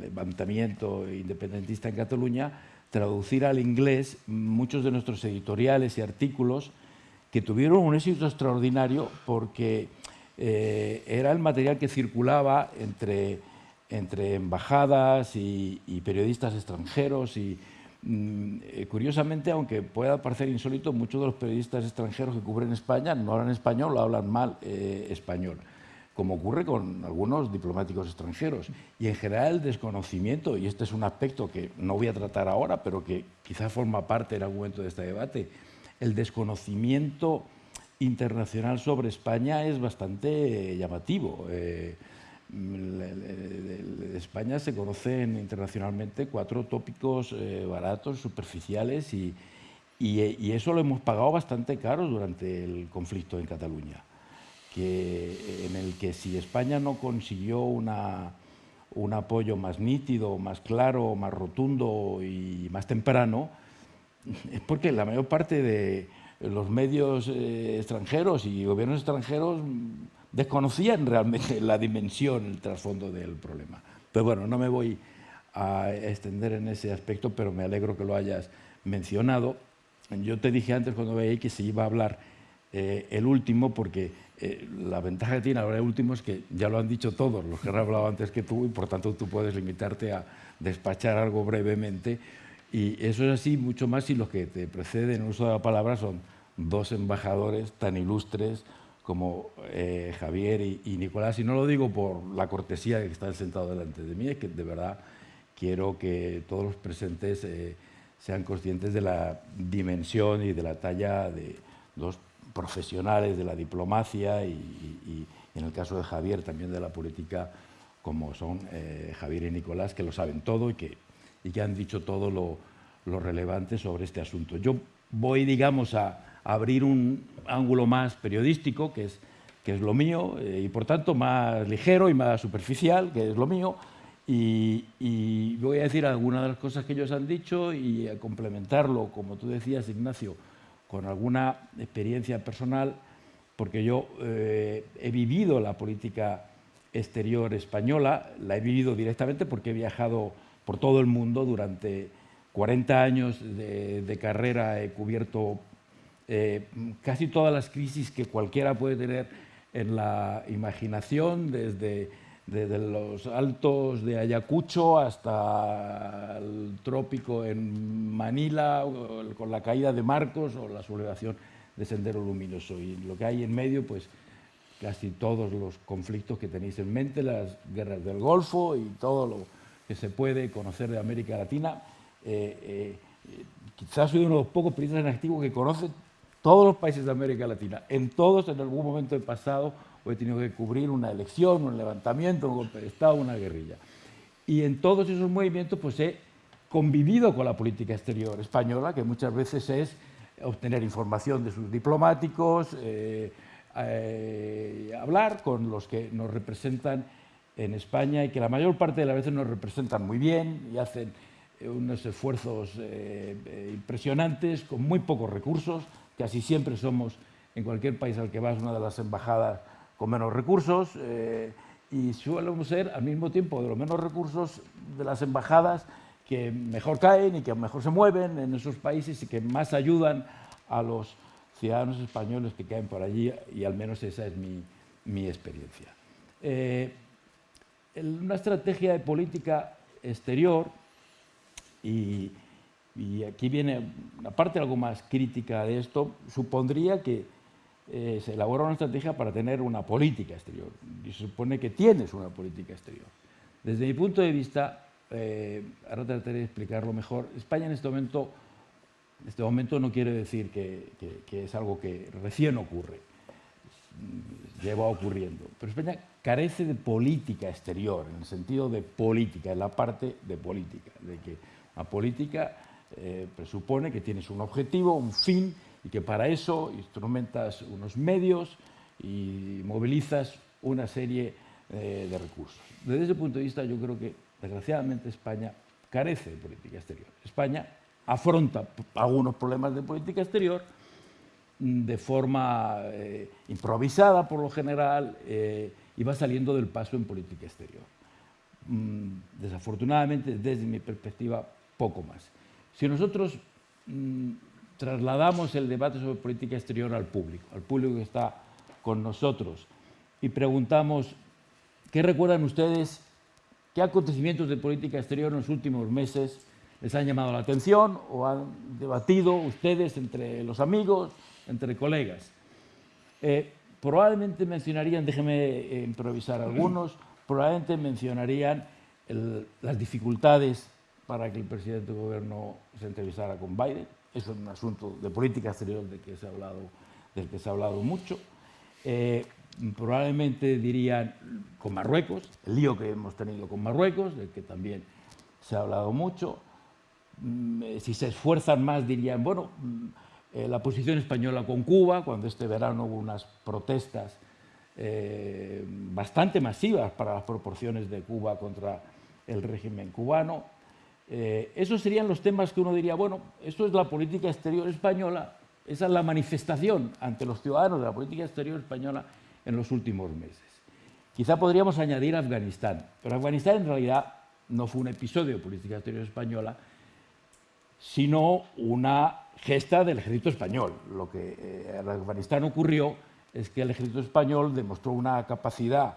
levantamiento independentista en Cataluña, traducir al inglés muchos de nuestros editoriales y artículos que tuvieron un éxito extraordinario porque eh, era el material que circulaba entre, entre embajadas y, periodistas extranjeros y, Mm, eh, curiosamente, aunque pueda parecer insólito, muchos de los periodistas extranjeros que cubren España no hablan español o hablan mal eh, español, como ocurre con algunos diplomáticos extranjeros. Y en general el desconocimiento, y este es un aspecto que no voy a tratar ahora, pero que quizá forma parte en algún momento de este debate, el desconocimiento internacional sobre España es bastante llamativo. Eh, España se conocen internacionalmente cuatro tópicos eh, baratos, superficiales, y, y, eso lo hemos pagado bastante caro durante el conflicto en Cataluña, que, en el que si España no consiguió un apoyo más nítido, más claro, más rotundo y más temprano, es porque la mayor parte de los medios eh, extranjeros y gobiernos extranjeros desconocían realmente la dimensión, el trasfondo del problema. Pero bueno, no me voy a extender en ese aspecto, pero me alegro que lo hayas mencionado. Yo te dije antes cuando veía que se iba a hablar eh, el último, porque eh, la ventaja que tiene hablar el último es que ya lo han dicho todos los que han hablado antes que tú y por tanto tú puedes limitarte a despachar algo brevemente. Y eso es así mucho más si los que te preceden en uso de la palabra son dos embajadores tan ilustres como eh, Javier y, Nicolás, y no lo digo por la cortesía de que están sentados delante de mí, es que de verdad quiero que todos los presentes eh, sean conscientes de la dimensión y de la talla de dos profesionales de la diplomacia y, en el caso de Javier también de la política, como son eh, Javier y Nicolás, que lo saben todo y que, y que han dicho todo lo, lo relevante sobre este asunto. Yo voy, digamos, a abrir un ángulo más periodístico, que es, que es lo mío, eh, y por tanto más ligero y más superficial, que es lo mío, y, voy a decir algunas de las cosas que ellos han dicho y a complementarlo, como tú decías, Ignacio, con alguna experiencia personal, porque yo eh, he vivido la política exterior española, la he vivido directamente porque he viajado por todo el mundo durante 40 años de, carrera, he cubierto eh, casi todas las crisis que cualquiera puede tener en la imaginación, desde, desde los altos de Ayacucho hasta el trópico en Manila, con la caída de Marcos o la sublevación de Sendero Luminoso. Y lo que hay en medio, pues casi todos los conflictos que tenéis en mente, las guerras del Golfo y todo lo que se puede conocer de América Latina. Eh, eh, quizás soy uno de los pocos periodistas en activo que conoce todos los países de América Latina, en todos en algún momento del pasado he tenido que cubrir una elección, un levantamiento, un golpe de Estado, una guerrilla. Y en todos esos movimientos pues he convivido con la política exterior española, que muchas veces es obtener información de sus diplomáticos, eh, eh, hablar con los que nos representan en España y que la mayor parte de las veces nos representan muy bien y hacen eh, unos esfuerzos impresionantes con muy pocos recursos, Casi siempre somos, en cualquier país al que vas, una de las embajadas con menos recursos eh, y suelen ser al mismo tiempo de los menos recursos de las embajadas que mejor caen y que mejor se mueven en esos países y que más ayudan a los ciudadanos españoles que caen por allí y al menos esa es mi, mi experiencia. Eh, una estrategia de política exterior, y, aquí viene una parte algo más crítica de esto, supondría que eh, se elabora una estrategia para tener una política exterior. Y se supone que tienes una política exterior. Desde mi punto de vista, eh, ahora trataré de explicarlo mejor, España en este momento, en este momento no quiere decir que es algo que recién ocurre lleva ocurriendo. Pero España carece de política exterior, en el sentido de política, en la parte de política, de que una política eh, presupone que tienes un objetivo, un fin, y que para eso instrumentas unos medios y movilizas una serie eh, de recursos. Desde ese punto de vista yo creo que desgraciadamente España carece de política exterior. España afronta algunos problemas de política exterior, de forma eh, improvisada por lo general eh, y va saliendo del paso en política exterior. Mm, desafortunadamente, desde mi perspectiva, poco más. Si nosotros mm, trasladamos el debate sobre política exterior al público, al público que está con nosotros, y preguntamos, ¿qué recuerdan ustedes? ¿Qué acontecimientos de política exterior en los últimos meses les han llamado la atención o han debatido ustedes entre los amigos, entre colegas. Eh, probablemente mencionarían, déjeme eh, improvisar algunos, *clears throat* probablemente mencionarían las dificultades para que el presidente del gobierno se entrevistara con Biden. Eso es un asunto de política exterior del que se ha hablado, del que se ha hablado mucho. Eh, probablemente dirían con Marruecos, el lío que hemos tenido con Marruecos, del que también se ha hablado mucho. Mm, si se esfuerzan más dirían, bueno, mm, eh, la posición española con Cuba, cuando este verano hubo unas protestas eh, bastante masivas para las proporciones de Cuba contra el régimen cubano. Eh, esos serían los temas que uno diría, bueno, esto es la política exterior española, esa es la manifestación ante los ciudadanos de la política exterior española en los últimos meses. Quizá podríamos añadir Afganistán, pero Afganistán en realidad no fue un episodio de política exterior española, sino una gesta del ejército español. Lo que eh, en Afganistán ocurrió es que el ejército español demostró una capacidad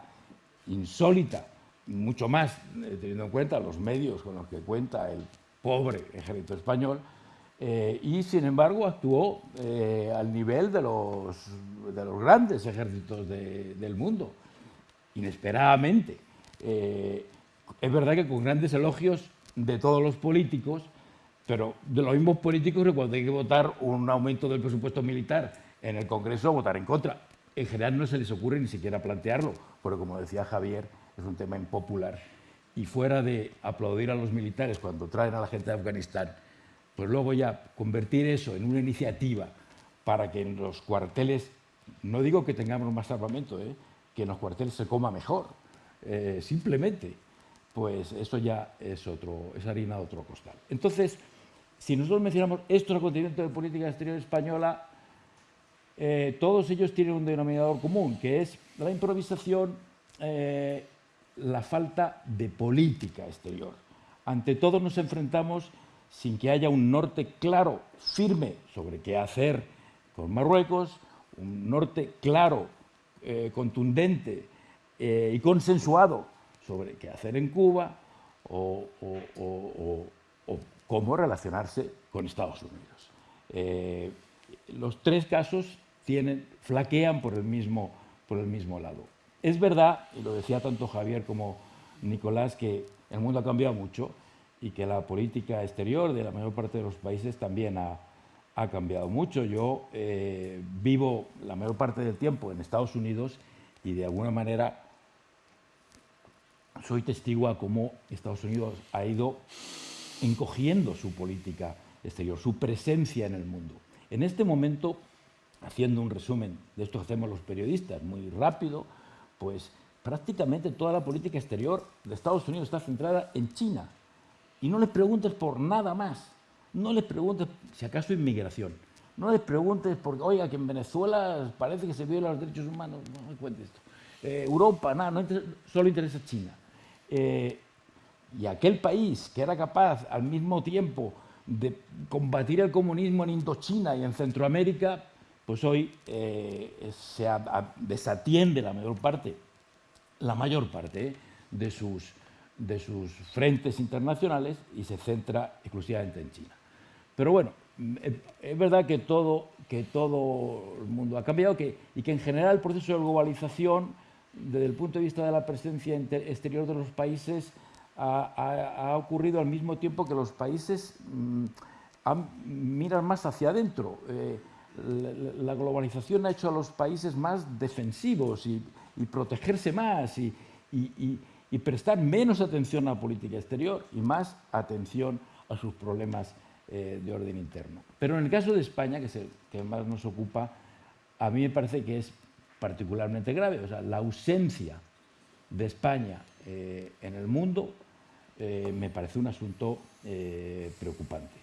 insólita, mucho más eh, teniendo en cuenta los medios con los que cuenta el pobre ejército español, eh, y sin embargo actuó al nivel de los, de los grandes ejércitos del mundo, inesperadamente. es verdad que con grandes elogios de todos los políticos, pero de los mismos políticos que cuando hay que votar un aumento del presupuesto militar en el Congreso, votar en contra. En general no se les ocurre ni siquiera plantearlo, porque como decía Javier, es un tema impopular. Y fuera de aplaudir a los militares cuando traen a la gente de Afganistán, pues luego ya convertir eso en una iniciativa para que en los cuarteles, no digo que tengamos más armamento, ¿eh? que en los cuarteles se coma mejor, eh, simplemente, pues eso ya es, otro, es harina de otro costal. Entonces, si nosotros mencionamos estos acontecimientos de política exterior española, eh, todos ellos tienen un denominador común, que es la improvisación, eh, la falta de política exterior. Ante todo nos enfrentamos sin que haya un norte claro, firme, sobre qué hacer con Marruecos, un norte claro, eh, contundente y consensuado sobre qué hacer en Cuba o cómo relacionarse con Estados Unidos. Eh, los tres casos tienen, flaquean por el, mismo, por el mismo lado. Es verdad, y lo decía tanto Javier como Nicolás, que el mundo ha cambiado mucho y que la política exterior de la mayor parte de los países también ha, ha cambiado mucho. Yo eh, vivo la mayor parte del tiempo en Estados Unidos y de alguna manera soy testigo a cómo Estados Unidos ha ido encogiendo su política exterior, su presencia en el mundo. En este momento, haciendo un resumen de esto que hacemos los periodistas, muy rápido, pues prácticamente toda la política exterior de Estados Unidos está centrada en China. Y no les preguntes por nada más. No les preguntes si acaso inmigración. No les preguntes porque, oiga, que en Venezuela parece que se violan los derechos humanos. No me cuentes esto. Eh, Europa, nada, no solo interesa China. Eh, y aquel país que era capaz al mismo tiempo de combatir el comunismo en Indochina y en Centroamérica, pues hoy eh, se desatiende la mayor parte, la mayor parte ¿eh? de, sus, de sus frentes internacionales y se centra exclusivamente en China. Pero bueno, es verdad que todo, que todo el mundo ha cambiado y que en general el proceso de globalización, desde el punto de vista de la presencia exterior de los países, ha, ocurrido al mismo tiempo que los países mm, miran más hacia adentro. Eh, la, globalización ha hecho a los países más defensivos y, protegerse más y, y, prestar menos atención a la política exterior y más atención a sus problemas eh, de orden interno. Pero en el caso de España, que es el que más nos ocupa, a mí me parece que es particularmente grave. O sea, la ausencia de España eh, en el mundo eh, me parece un asunto preocupante.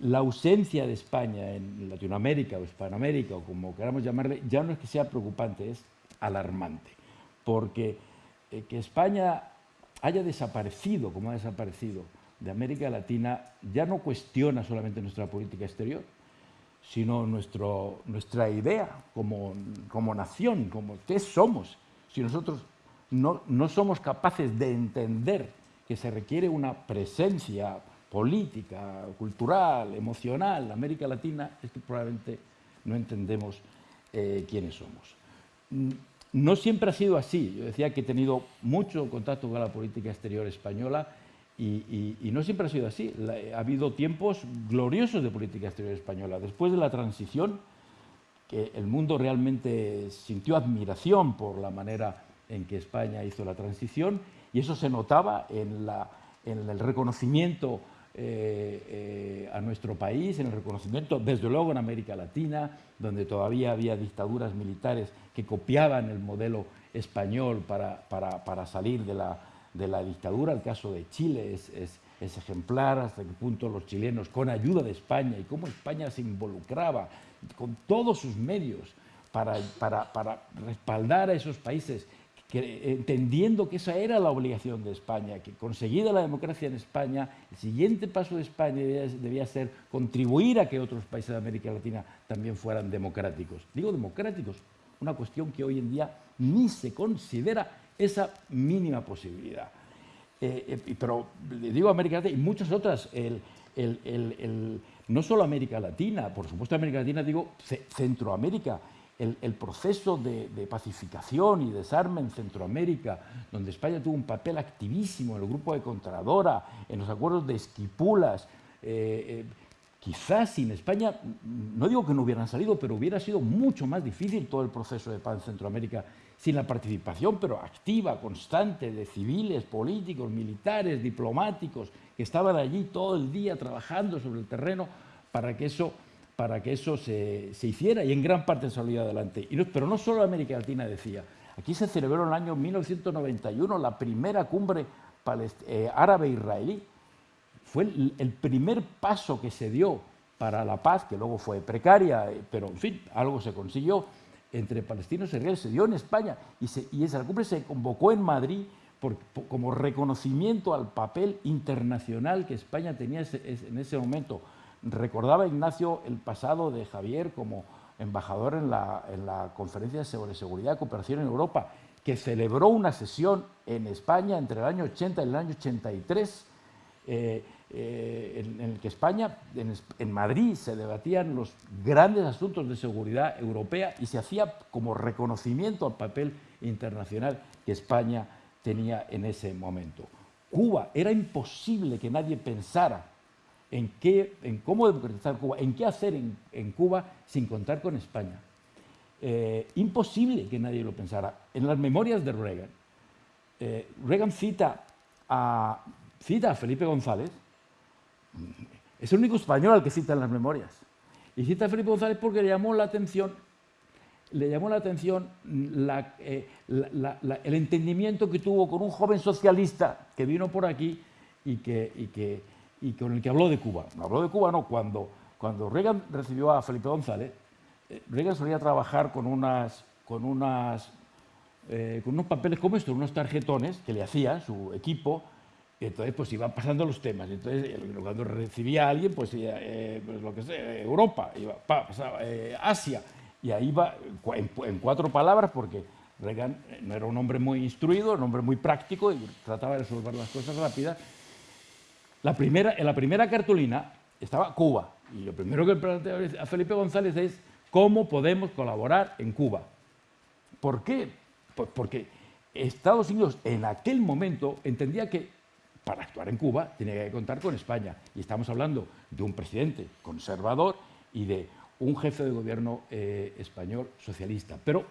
La ausencia de España en Latinoamérica o Hispanoamérica, o como queramos llamarle, ya no es que sea preocupante, es alarmante. Porque que España haya desaparecido como ha desaparecido de América Latina ya no cuestiona solamente nuestra política exterior, sino nuestro, nuestra idea como, como nación, como qué somos. Si nosotros no, no somos capaces de entender que se requiere una presencia política, cultural, emocional América Latina, es que probablemente no entendemos eh, quiénes somos. Mm, no siempre ha sido así. Yo decía que he tenido mucho contacto con la política exterior española y, no siempre ha sido así. ha habido tiempos gloriosos de política exterior española. Después de la transición, que el mundo realmente sintió admiración por la manera en que España hizo la transición y eso se notaba en, el reconocimiento eh, eh, a nuestro país, en el reconocimiento, desde luego en América Latina, donde todavía había dictaduras militares que copiaban el modelo español para salir de la, de la dictadura, el caso de Chile es, ejemplar, hasta qué punto los chilenos, con ayuda de España y cómo España se involucraba con todos sus medios para, respaldar a esos países, entendiendo que esa era la obligación de España, que conseguida la democracia en España, el siguiente paso de España debía, debía ser contribuir a que otros países de América Latina también fueran democráticos. Digo democráticos, una cuestión que hoy en día ni se considera esa mínima posibilidad. Eh, eh, pero digo América Latina y muchas otras, no solo América Latina, por supuesto América Latina, digo Centroamérica, el, proceso de, pacificación y desarme en Centroamérica, donde España tuvo un papel activísimo en el grupo de Contradora, en los acuerdos de Esquipulas, eh, quizás sin España, no digo que no hubieran salido, pero hubiera sido mucho más difícil todo el proceso de paz en Centroamérica sin la participación, pero activa, constante, de civiles, políticos, militares, diplomáticos, que estaban allí todo el día trabajando sobre el terreno para que eso, para que eso se, hiciera y en gran parte se salió adelante. pero no solo América Latina decía, aquí se celebró en el año 1991 la primera cumbre eh, árabe-israelí. Fue el primer paso que se dio para la paz, que luego fue precaria, eh, pero en fin, algo se consiguió entre palestinos y israelíes se dio en España y, esa cumbre se convocó en Madrid como reconocimiento al papel internacional que España tenía en ese momento. Recordaba Ignacio el pasado de Javier como embajador en la, Conferencia sobre Seguridad y Cooperación en Europa, que celebró una sesión en España entre el año 80 y el año 83, eh, en, el que España, en, Madrid, se debatían los grandes asuntos de seguridad europea y se hacía como reconocimiento al papel internacional que España tenía en ese momento. Cuba, era imposible que nadie pensara en, qué, en cómo democratizar Cuba, en qué hacer en, Cuba sin contar con España. Eh, imposible que nadie lo pensara. En las memorias de Reagan, eh, Reagan cita a, cita a Felipe González, es el único español al que cita en las memorias. Y cita a Felipe González porque le llamó la atención, le llamó la atención eh, el entendimiento que tuvo con un joven socialista que vino por aquí y, que, con el que habló de Cuba. No habló de Cuba, no. Cuando, cuando Reagan recibió a Felipe González, eh, Reagan solía trabajar con, unas, con, unas, eh, con unos papeles como estos, unos tarjetones que le hacía su equipo, Y entonces, pues iban pasando los temas. Entonces, cuando recibía a alguien, pues, eh, pues lo que sea, Europa, iba, pasaba, eh, Asia, y ahí va en, cuatro palabras, porque Reagan no era un hombre muy instruido, un hombre muy práctico y trataba de resolver las cosas rápidas. La primera, en la primera cartulina estaba Cuba, y lo primero que plantea a Felipe González es cómo podemos colaborar en Cuba. ¿Por qué? Pues porque Estados Unidos en aquel momento entendía que para actuar en Cuba tenía que contar con España. Y estamos hablando de un presidente conservador y de un jefe de gobierno eh, español socialista. Pero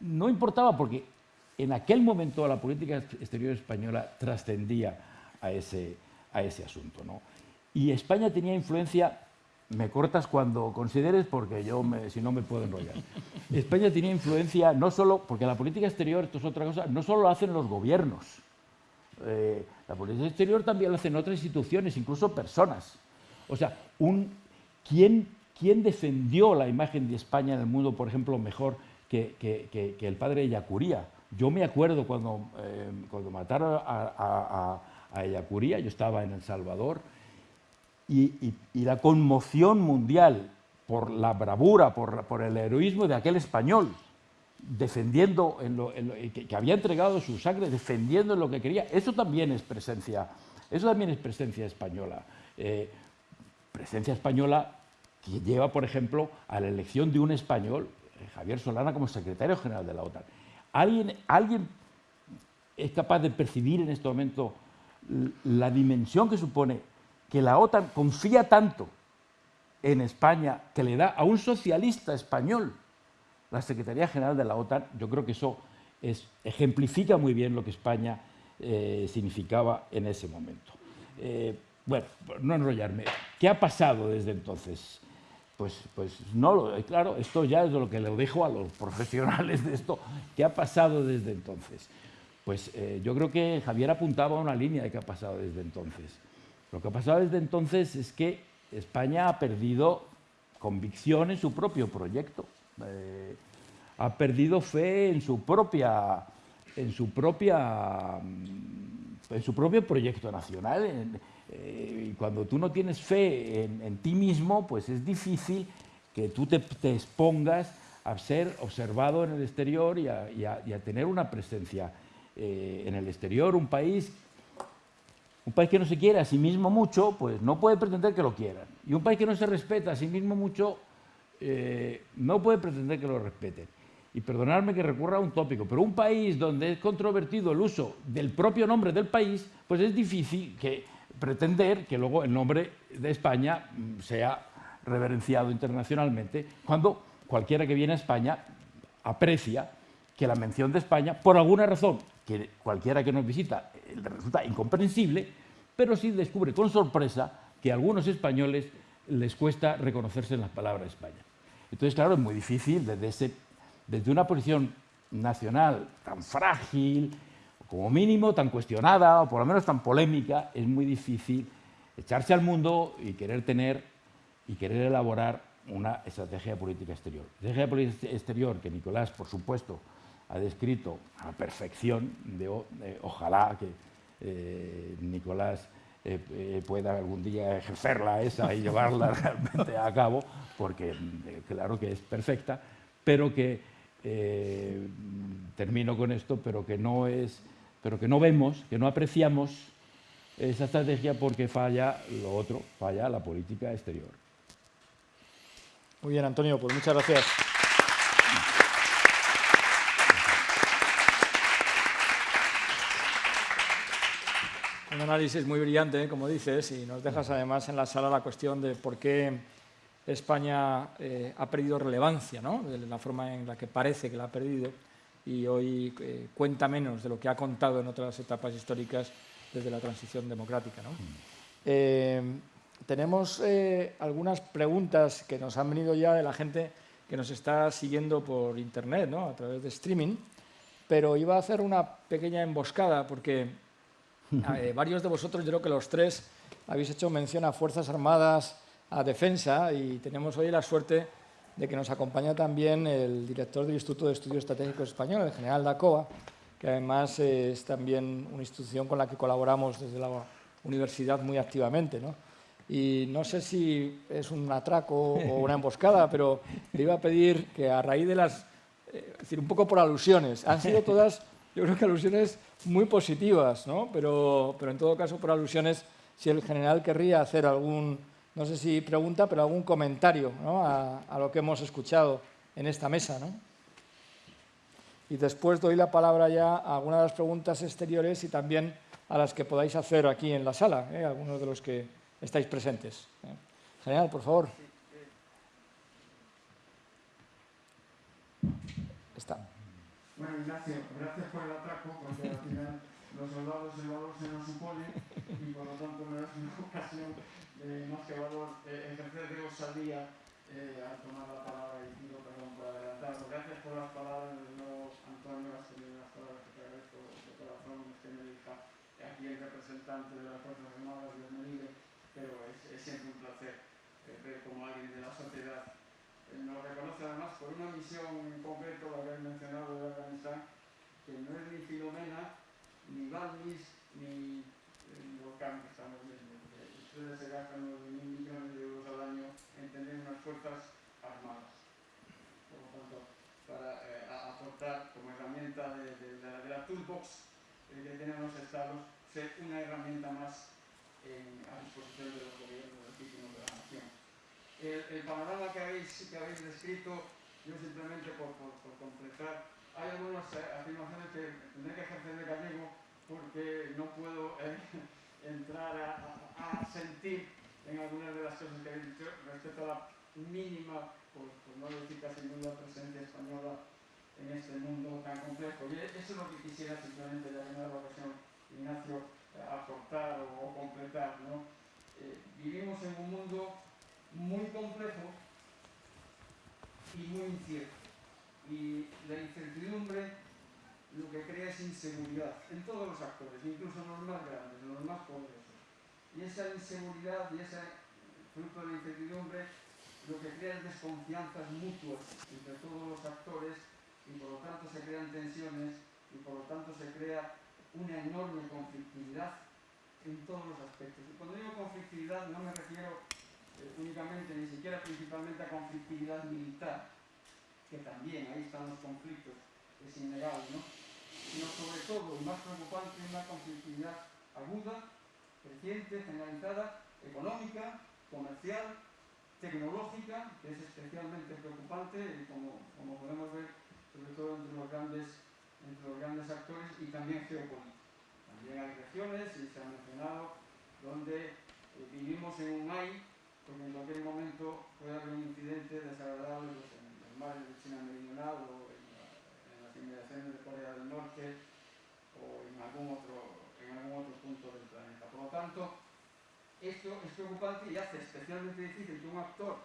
no importaba porque en aquel momento la política exterior española trascendía a ese, a ese asunto. ¿no? Y España tenía influencia, me cortas cuando consideres porque yo si no me puedo enrollar. España tenía influencia no solo, porque la política exterior, esto es otra cosa, no solo lo hacen los gobiernos, eh, la política exterior también lo hacen otras instituciones, incluso personas. O sea, un, ¿quién, ¿quién, defendió la imagen de España en el mundo, por ejemplo, mejor que, que, el padre de Yacuría? Yo me acuerdo cuando, eh, cuando mataron a, Yacuría, yo estaba en El Salvador, y, y, y, la conmoción mundial por la bravura, por, el heroísmo de aquel español, defendiendo, en lo, que, había entregado su sangre, defendiendo en lo que quería. Eso también es presencia, eso también es presencia española. Eh, presencia española que lleva, por ejemplo, a la elección de un español, eh, Javier Solana, como secretario general de la OTAN. ¿Alguien, ¿Alguien es capaz de percibir en este momento la dimensión que supone que la OTAN confía tanto en España que le da a un socialista español la Secretaría General de la OTAN, yo creo que eso ejemplifica muy bien lo que España eh, significaba en ese momento. Eh, bueno, no enrollarme, ¿qué ha pasado desde entonces? Pues, pues no, claro, esto ya es lo que le dejo a los *laughs* profesionales de esto. ¿Qué ha pasado desde entonces? Pues eh, yo creo que Javier apuntaba a una línea de qué ha pasado desde entonces. Lo que ha pasado desde entonces es que España ha perdido convicción en su propio proyecto. Eh, ha perdido fe en su propia en su propia en su propio proyecto nacional eh, y cuando tú no tienes fe en, ti mismo pues es difícil que tú te, expongas a ser observado en el exterior y a, tener una presencia eh, en el exterior un país un país que no se quiere a sí mismo mucho pues no puede pretender que lo quieran y un país que no se respeta a sí mismo mucho eh, no puede pretender que lo respeten. Y perdonadme que recurra a un tópico, pero un país donde es controvertido el uso del propio nombre del país, pues es difícil que pretender que luego el nombre de España mm, sea reverenciado internacionalmente, cuando cualquiera que viene a España aprecia que la mención de España, por alguna razón que cualquiera que nos visita eh, le resulta incomprensible, pero sí descubre con sorpresa que a algunos españoles les cuesta reconocerse en las palabras España. Entonces, claro, es muy difícil desde, desde una posición nacional tan frágil, como mínimo tan cuestionada, o por lo menos tan polémica, es muy difícil echarse al mundo y querer tener y querer elaborar una estrategia política exterior. Estrategia política exterior que Nicolás, por supuesto, ha descrito a la perfección, de, ojalá que eh, Nicolás eh, eh, pueda algún día ejercerla esa y llevarla *laughs* realmente a cabo, porque claro que es perfecta, pero que, termino con esto, pero que no es, pero que no vemos, que no apreciamos esa estrategia porque falla lo otro, falla la política exterior.
Muy bien, Antonio, pues muchas gracias. Un análisis muy brillante, ¿eh? como dices, y nos dejas además en la sala la cuestión de por qué España eh, ha perdido relevancia, ¿no? de la forma en la que parece que la ha perdido, y hoy eh, cuenta menos de lo que ha contado en otras etapas históricas desde la transición democrática. ¿no? tenemos algunas preguntas que nos han venido ya de la gente que nos está siguiendo por Internet, ¿no? a través de streaming, pero iba a hacer una pequeña emboscada porque *laughs* eh, varios de vosotros, yo creo que los tres, habéis hecho mención a Fuerzas Armadas, a Defensa, y tenemos hoy la suerte de que nos acompaña también el director del Instituto de Estudios Estratégicos Español, el general Dacoa, que además eh, es también una institución con la que colaboramos desde la universidad muy activamente. ¿no? Y no sé si es un atraco o una *laughs* emboscada, pero le iba a pedir que a raíz de las... Eh, es decir, un poco por alusiones. Han sido todas, yo creo que alusiones muy positivas, ¿no? pero, pero en todo caso por alusiones, si el general querría hacer algún, no sé si pregunta, pero algún comentario ¿no? a, lo que hemos escuchado en esta mesa. ¿no? y después doy la palabra ya a algunas de las preguntas exteriores y también a las que podáis hacer aquí en la sala, ¿eh? algunos de los que estáis presentes. ¿eh? General, por favor.
Bueno, Ignacio, gracias por el atraco, porque al final *laughs* los soldados el valor se nos supone y por lo tanto me das una *laughs* ocasión de más que valor eh, ejercer de osadía eh, al tomar la palabra y pido perdón por adelantarlo. Gracias por las palabras de nuevo, Antonio, las palabras que te agradezco de corazón, que me diga aquí el representante de las Fuerzas Armadas, Dios me pero es, siempre un placer eh, ver como alguien de la sociedad nos reconoce además por una misión en concreto, la que habéis mencionado de Afganistán, que no es ni Filomena, ni Balmis, ni el volcán que estamos viendo. Ustedes se gastan unos mil millones de euros al año en tener unas fuerzas armadas. Por lo tanto, para eh, aportar como herramienta de, la, toolbox eh, que tienen los estados, ser una herramienta más a disposición de los gobiernos legítimos de la nación. El, el panorama que habéis, que habéis descrito, yo simplemente por, por, por completar, hay algunas eh, afirmaciones que tendré que ejercer de gallego porque no puedo eh, *laughs* entrar a, a, sentir en algunas de las cosas que habéis dicho respecto a la mínima, por, por no decir casi nula presencia española en este mundo tan complejo. Y eso es lo que quisiera simplemente, ya que la ocasión, Ignacio, aportar o, o completar. ¿no? Eh, vivimos en un mundo muy complejo y muy incierto. Y la incertidumbre lo que crea es inseguridad en todos los actores, incluso en los más grandes, en los más poderosos y esa inseguridad y ese fruto de la incertidumbre lo que crea es desconfianzas mutuas entre todos los actores y por lo tanto se crean tensiones y por lo tanto se crea una enorme conflictividad en todos los aspectos. Y cuando digo conflictividad no me refiero únicamente, ni siquiera principalmente a conflictividad militar, que también ahí están los conflictos, es innegable, ¿no? sino sobre todo, y más preocupante, una conflictividad aguda creciente, generalizada, económica, comercial, tecnológica, que es especialmente preocupante y como, podemos ver, sobre todo entre los grandes, actores y también geopolítica. También hay regiones, y se ha mencionado, donde eh, vivimos en un AI, porque en cualquier momento puede haber un incidente desagradable pues, en el mar de China Meridional o en, la, en las inmediaciones de Corea del Norte o en algún otro en algún otro punto del planeta. Por lo tanto, esto es preocupante y hace especialmente difícil que un actor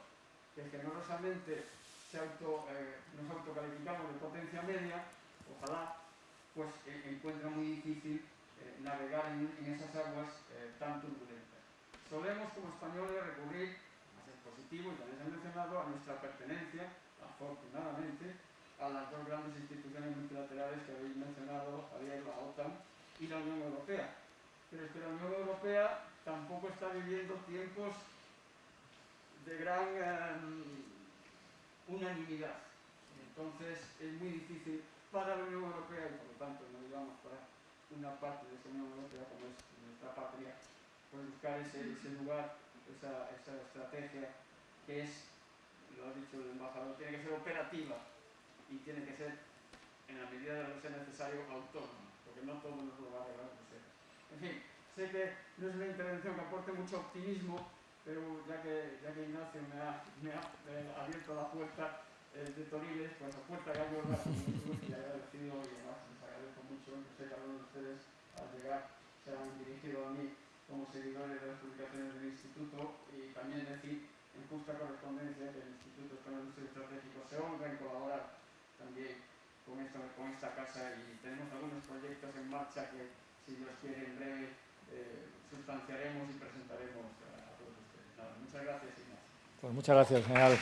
que generosamente se auto, eh, nos autocalificamos de potencia media, ojalá, pues eh, encuentra muy difícil eh, navegar en, en, esas aguas eh, tan turbulentas. Solemos como españoles recurrir, más es positivo y también se ha mencionado, a nuestra pertenencia, afortunadamente, a las dos grandes instituciones multilaterales que habéis mencionado, Javier, la OTAN y la Unión Europea. Pero es que la Unión Europea tampoco está viviendo tiempos de gran um, unanimidad. Entonces es muy difícil para la Unión Europea y por lo tanto no digamos para una parte de esa Unión Europea como es nuestra patria, buscar ese, lugar, esa, estrategia que es, lo ha dicho el embajador, tiene que ser operativa y tiene que ser, en la medida de lo que sea necesario, autónoma porque no todo nos lo va a arreglar. En fin, sé que no es una intervención que aporte mucho optimismo, pero ya que, ya que Ignacio me ha, abierto la puerta eh, de Toriles, pues la puerta abierto y agradecido y además les agradezco mucho, que sé que algunos de ustedes al llegar se han dirigido a mí como seguidores de las publicaciones del Instituto y también decir en justa correspondencia que el Instituto Estudios Estratégicos se honra en colaborar también con esta, con esta casa y tenemos algunos proyectos en marcha que, si Dios quiere, en breve eh, sustanciaremos y presentaremos a, todos ustedes. Muchas gracias, Ignacio.
Pues muchas gracias, general.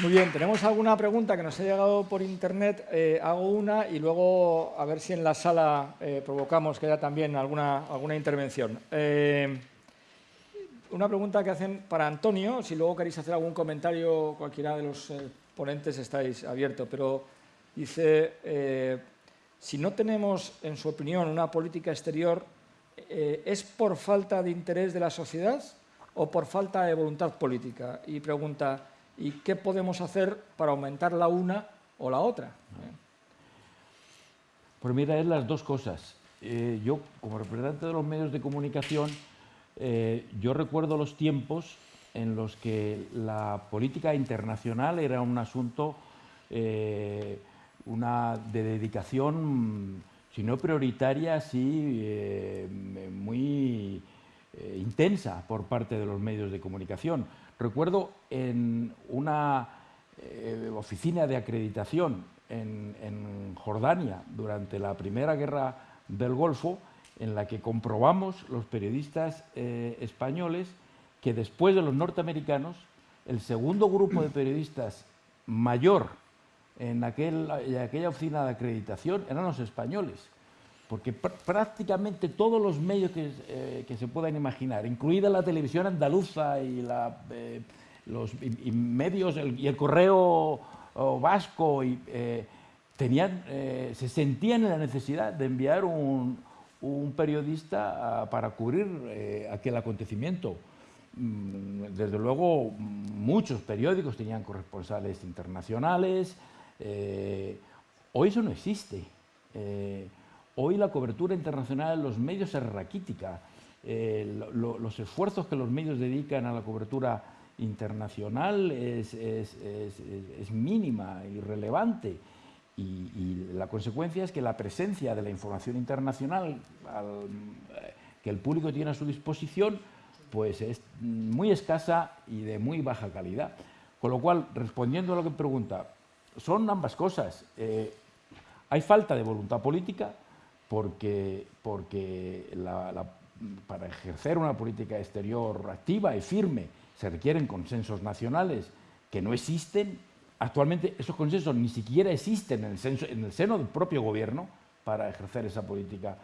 Muy bien, tenemos alguna pregunta que nos ha llegado por internet. Eh, hago una y luego a ver si en la sala eh, provocamos que haya también alguna, alguna intervención. Eh, una pregunta que hacen para Antonio, si luego queréis hacer algún comentario, cualquiera de los ponentes estáis abiertos, pero dice, si no tenemos, en su opinión, una política exterior, ¿es por falta de interés de la sociedad o por falta de voluntad política? Y pregunta, y qué podemos hacer para aumentar la una o la otra.
Pues mira, es las dos cosas. Eh, yo, como representante de los medios de comunicación, eh, yo recuerdo los tiempos en los que la política internacional era un asunto eh, una de dedicación, si no prioritaria, sí muy intensa por parte de los medios de comunicación. Recuerdo en una eh, oficina de acreditación en, Jordania durante la Primera Guerra del Golfo, en la que comprobamos los periodistas eh, españoles que después de los norteamericanos, el segundo grupo de periodistas mayor en, aquella oficina de acreditación eran los españoles porque prácticamente todos los medios eh, que, se puedan imaginar, incluida la televisión andaluza y, eh, los medios y el correo vasco, eh, se sentían en la necesidad de enviar un, periodista para cubrir aquel acontecimiento. Mm, desde luego, muchos periódicos tenían corresponsales internacionales. hoy eso no existe. Hoy la cobertura internacional en los medios es raquítica. Eh, los esfuerzos que los medios dedican a la cobertura internacional es, mínima, irrelevante. Y, y, la consecuencia es que la presencia de la información internacional eh, que el público tiene a su disposición pues es muy escasa y de muy baja calidad. Con lo cual, respondiendo a lo que pregunta, son ambas cosas. Eh, hay falta de voluntad política, porque, porque para ejercer una política exterior activa y firme se requieren consensos nacionales que no existen. Actualmente esos consensos ni siquiera existen en el, en el seno del propio gobierno para ejercer esa política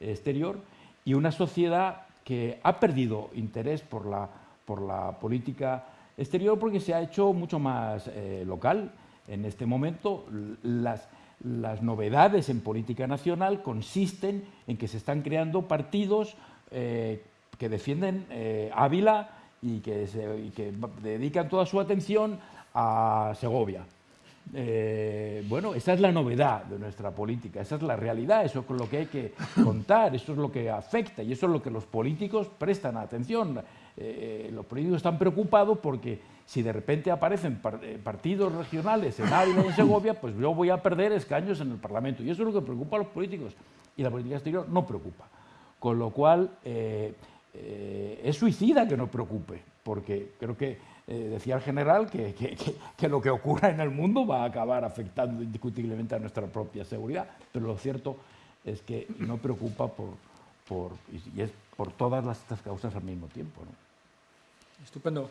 exterior y una sociedad que ha perdido interés por la, por la política exterior porque se ha hecho mucho más eh, local. En este momento las, las novedades en política nacional consisten en que se están creando partidos eh, que defienden eh, Ávila y que, dedican toda su atención a Segovia. Eh, bueno, esa es la novedad de nuestra política, esa es la realidad, eso es con lo que hay que *laughs* contar, eso es lo que afecta y eso es lo que los políticos prestan atención. los políticos están preocupados porque si de repente aparecen eh, partidos regionales en Ávila y en Segovia, pues yo voy a perder escaños en el Parlamento. Y eso es lo que preocupa a los políticos. Y la política exterior no preocupa. Con lo cual, eh, eh, es suicida que no preocupe, porque creo que decía el general que, lo que ocurra en el mundo va a acabar afectando indiscutiblemente a nuestra propia seguridad. Pero lo cierto es que no preocupa por, y es por todas las, estas causas al mismo tiempo.
Estupendo.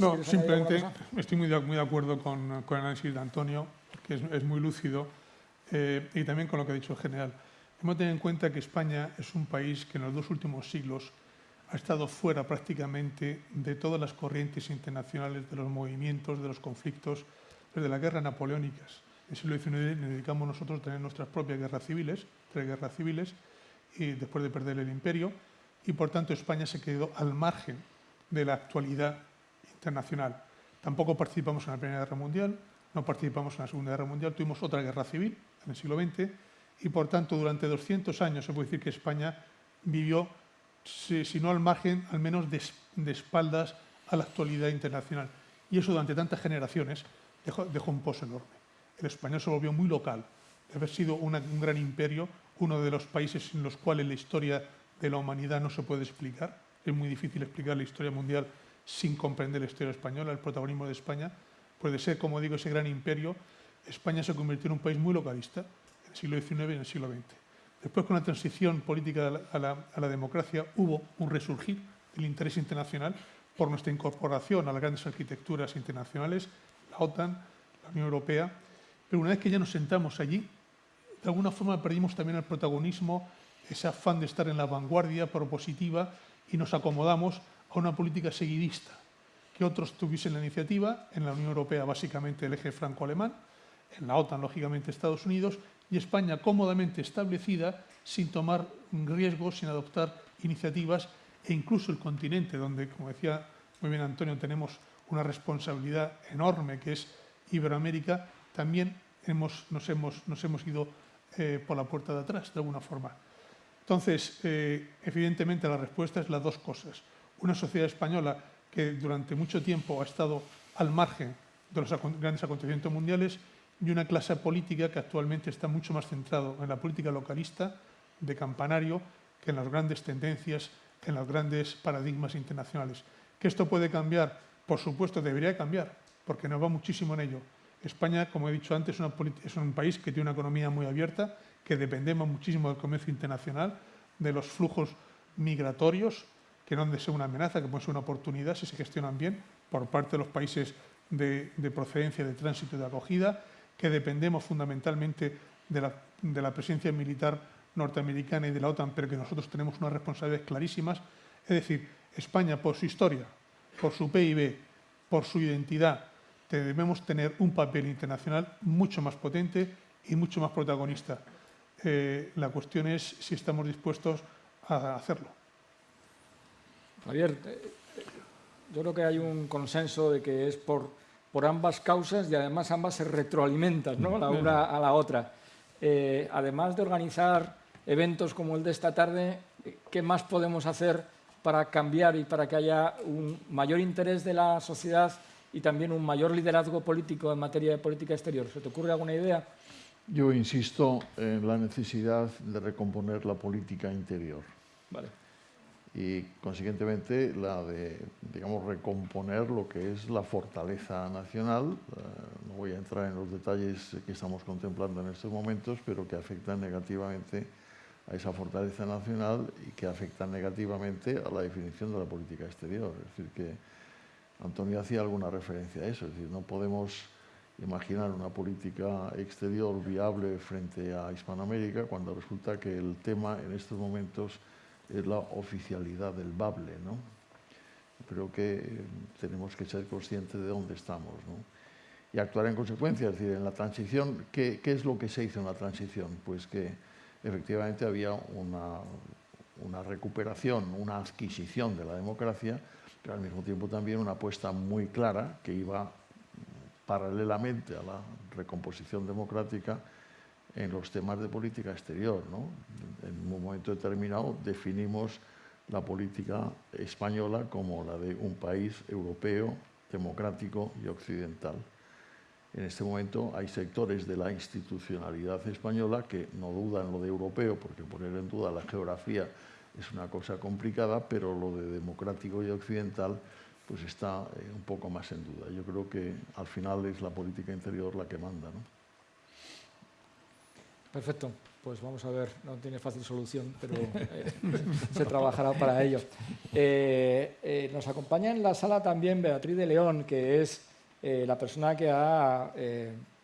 No, simplemente estoy muy de, muy de acuerdo con, con, el análisis de Antonio, que es, muy lúcido, eh, y también con lo que ha dicho el general. Hemos de tener en cuenta que España es un país que en los dos últimos siglos ha estado fuera prácticamente de todas las corrientes internacionales, de los movimientos, de los conflictos, desde las guerras napoleónicas. En el siglo XIX nos dedicamos nosotros a tener nuestras propias guerras civiles, tres guerras civiles, y después de perder el imperio, y por tanto España se quedó al margen de la actualidad internacional. Tampoco participamos en la Primera Guerra Mundial, no participamos en la Segunda Guerra Mundial, tuvimos otra guerra civil en el siglo XX y por tanto durante 200 años se puede decir que España vivió, si, no al margen, al menos de, espaldas a la actualidad internacional. Y eso durante tantas generaciones dejó, un pozo enorme. El español se volvió muy local, de haber sido un gran imperio, uno de los países en los cuales la historia de la humanidad no se puede explicar, es muy difícil explicar la historia mundial sin comprender la historia española, el protagonismo de España. Puede ser, como digo, ese gran imperio, España se convirtió en un país muy localista en el siglo XIX y en el siglo XX. Después, con la transición política a la, democracia, hubo un resurgir del interés internacional por nuestra incorporación a las grandes arquitecturas internacionales, la OTAN, la Unión Europea, pero una vez que ya nos sentamos allí, de alguna forma perdimos también el protagonismo, ese afán de estar en la vanguardia propositiva y nos acomodamos a una política seguidista, que otros tuviesen la iniciativa, en la Unión Europea básicamente el eje franco-alemán, en la OTAN lógicamente Estados Unidos y España cómodamente establecida sin tomar riesgos, sin adoptar iniciativas e incluso el continente donde, como decía muy bien Antonio, tenemos una responsabilidad enorme que es Iberoamérica, también hemos, nos, hemos, nos hemos ido eh, por la puerta de atrás, de alguna forma. Entonces, eh, evidentemente la respuesta es las dos cosas. Una sociedad española que durante mucho tiempo ha estado al margen de los grandes acontecimientos mundiales y una clase política que actualmente está mucho más centrado en la política localista de campanario que en las grandes tendencias, en los grandes paradigmas internacionales. ¿Que esto puede cambiar? Por supuesto, debería cambiar, porque nos va muchísimo en ello. España, como he dicho antes, es un país que tiene una economía muy abierta, que dependemos muchísimo del comercio internacional, de los flujos migratorios, que no han de ser una amenaza, que pueden ser una oportunidad si se gestionan bien por parte de los países de, procedencia, de tránsito y de acogida, que dependemos fundamentalmente de la, de la presencia militar norteamericana y de la OTAN, pero que nosotros tenemos unas responsabilidades clarísimas. Es decir, España, por su historia, por su PIB, por su identidad, debemos tener un papel internacional mucho más potente y mucho más protagonista. Eh, la cuestión es si estamos dispuestos a hacerlo.
Javier, eh, yo creo que hay un consenso de que es por, ambas causas y además ambas se retroalimentan, ¿no? la una a la otra. Eh, además de organizar eventos como el de esta tarde, ¿qué más podemos hacer para cambiar y para que haya un mayor interés de la sociedad y también un mayor liderazgo político en materia de política exterior? ¿Se te ocurre alguna idea?
Yo insisto en la necesidad de recomponer la política interior.
Vale.
Y consiguientemente la de, digamos, recomponer lo que es la fortaleza nacional. Eh, no voy a entrar en los detalles que estamos contemplando en estos momentos, pero que afectan negativamente a esa fortaleza nacional y que afectan negativamente a la definición de la política exterior. Es decir, que Antonio hacía alguna referencia a eso. Es decir, no podemos imaginar una política exterior viable frente a Hispanoamérica cuando resulta que el tema en estos momentos es la oficialidad del bable. ¿no? Creo que tenemos que ser conscientes de dónde estamos ¿no? y actuar en consecuencia. Es decir, en la transición, ¿qué, ¿qué, es lo que se hizo en la transición? Pues que efectivamente había una, una recuperación, una adquisición de la democracia, pero al mismo tiempo también una apuesta muy clara que iba paralelamente a la recomposición democrática en los temas de política exterior. En un momento determinado definimos la política española como la de un país europeo, democrático y occidental. En este momento hay sectores de la institucionalidad española que no dudan lo de europeo, porque poner en duda la geografía es una cosa complicada, pero lo de democrático y occidental pues está eh, un poco más en duda. Yo creo que al final es la política interior la que manda. ¿no?
Perfecto, pues vamos a ver, no tiene fácil solución, pero eh, *laughs* se trabajará para ello. Eh, nos acompaña en la sala también Beatriz de León, que es la persona que ha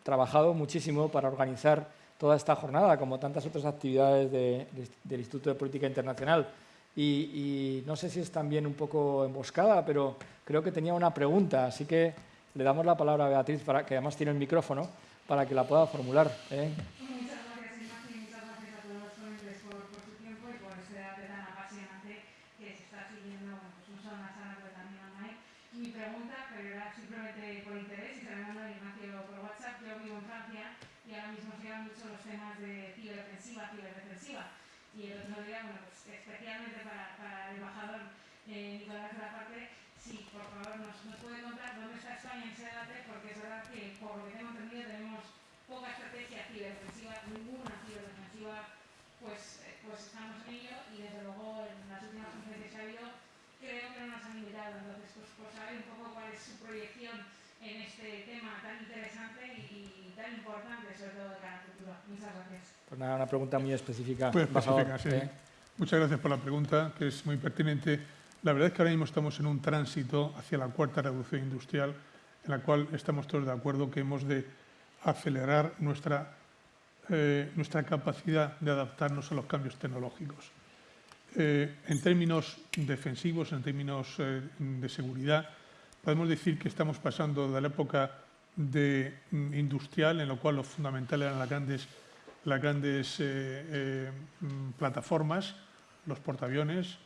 trabajado muchísimo para organizar toda esta jornada, como tantas otras actividades del Instituto de Política Internacional. Y, no sé si es también un poco emboscada, pero creo que tenía una pregunta, así que le damos la palabra a Beatriz, para, que además tiene el micrófono, para que la pueda formular. ¿eh?
Muchas gracias, Ignacio, y muchas gracias a todos los ponentes por, por, su tiempo y por este debate tan apasionante que se está siguiendo, bueno, pues no solo en la sala, pero también online. Mi pregunta, pero era simplemente por interés, y se me manda Ignacio por WhatsApp, yo vivo en Francia y ahora mismo se llevan mucho los temas de ciberofensiva, ciberdefensiva. Y el otro día, bueno, pues especialmente para, para el embajador la Parte, si por favor nos, nos, puede contar dónde está España en ese debate, porque es verdad que, por lo que tengo entendido, tenemos poca estrategia ciberdefensiva, ninguna ciberdefensiva, pues, eh, pues estamos en ello y desde luego en las últimas conferencias que ha habido creo que no nos han invitado. Entonces, pues por saber un poco cuál es su proyección en este tema tan interesante y, y tan importante, sobre todo de cara al futuro. Muchas gracias.
Pues nada, una pregunta muy específica.
Muy específica, sí. ¿eh? Muchas gracias por la pregunta, que es muy pertinente. La verdad es que ahora mismo estamos en un tránsito hacia la cuarta revolución industrial en la cual estamos todos de acuerdo que hemos de acelerar nuestra, eh, nuestra capacidad de adaptarnos a los cambios tecnológicos. Eh, en términos defensivos, en términos eh, de seguridad, podemos decir que estamos pasando de la época de, mm, industrial, en la cual lo fundamental eran las grandes, las grandes mm, plataformas, los portaaviones,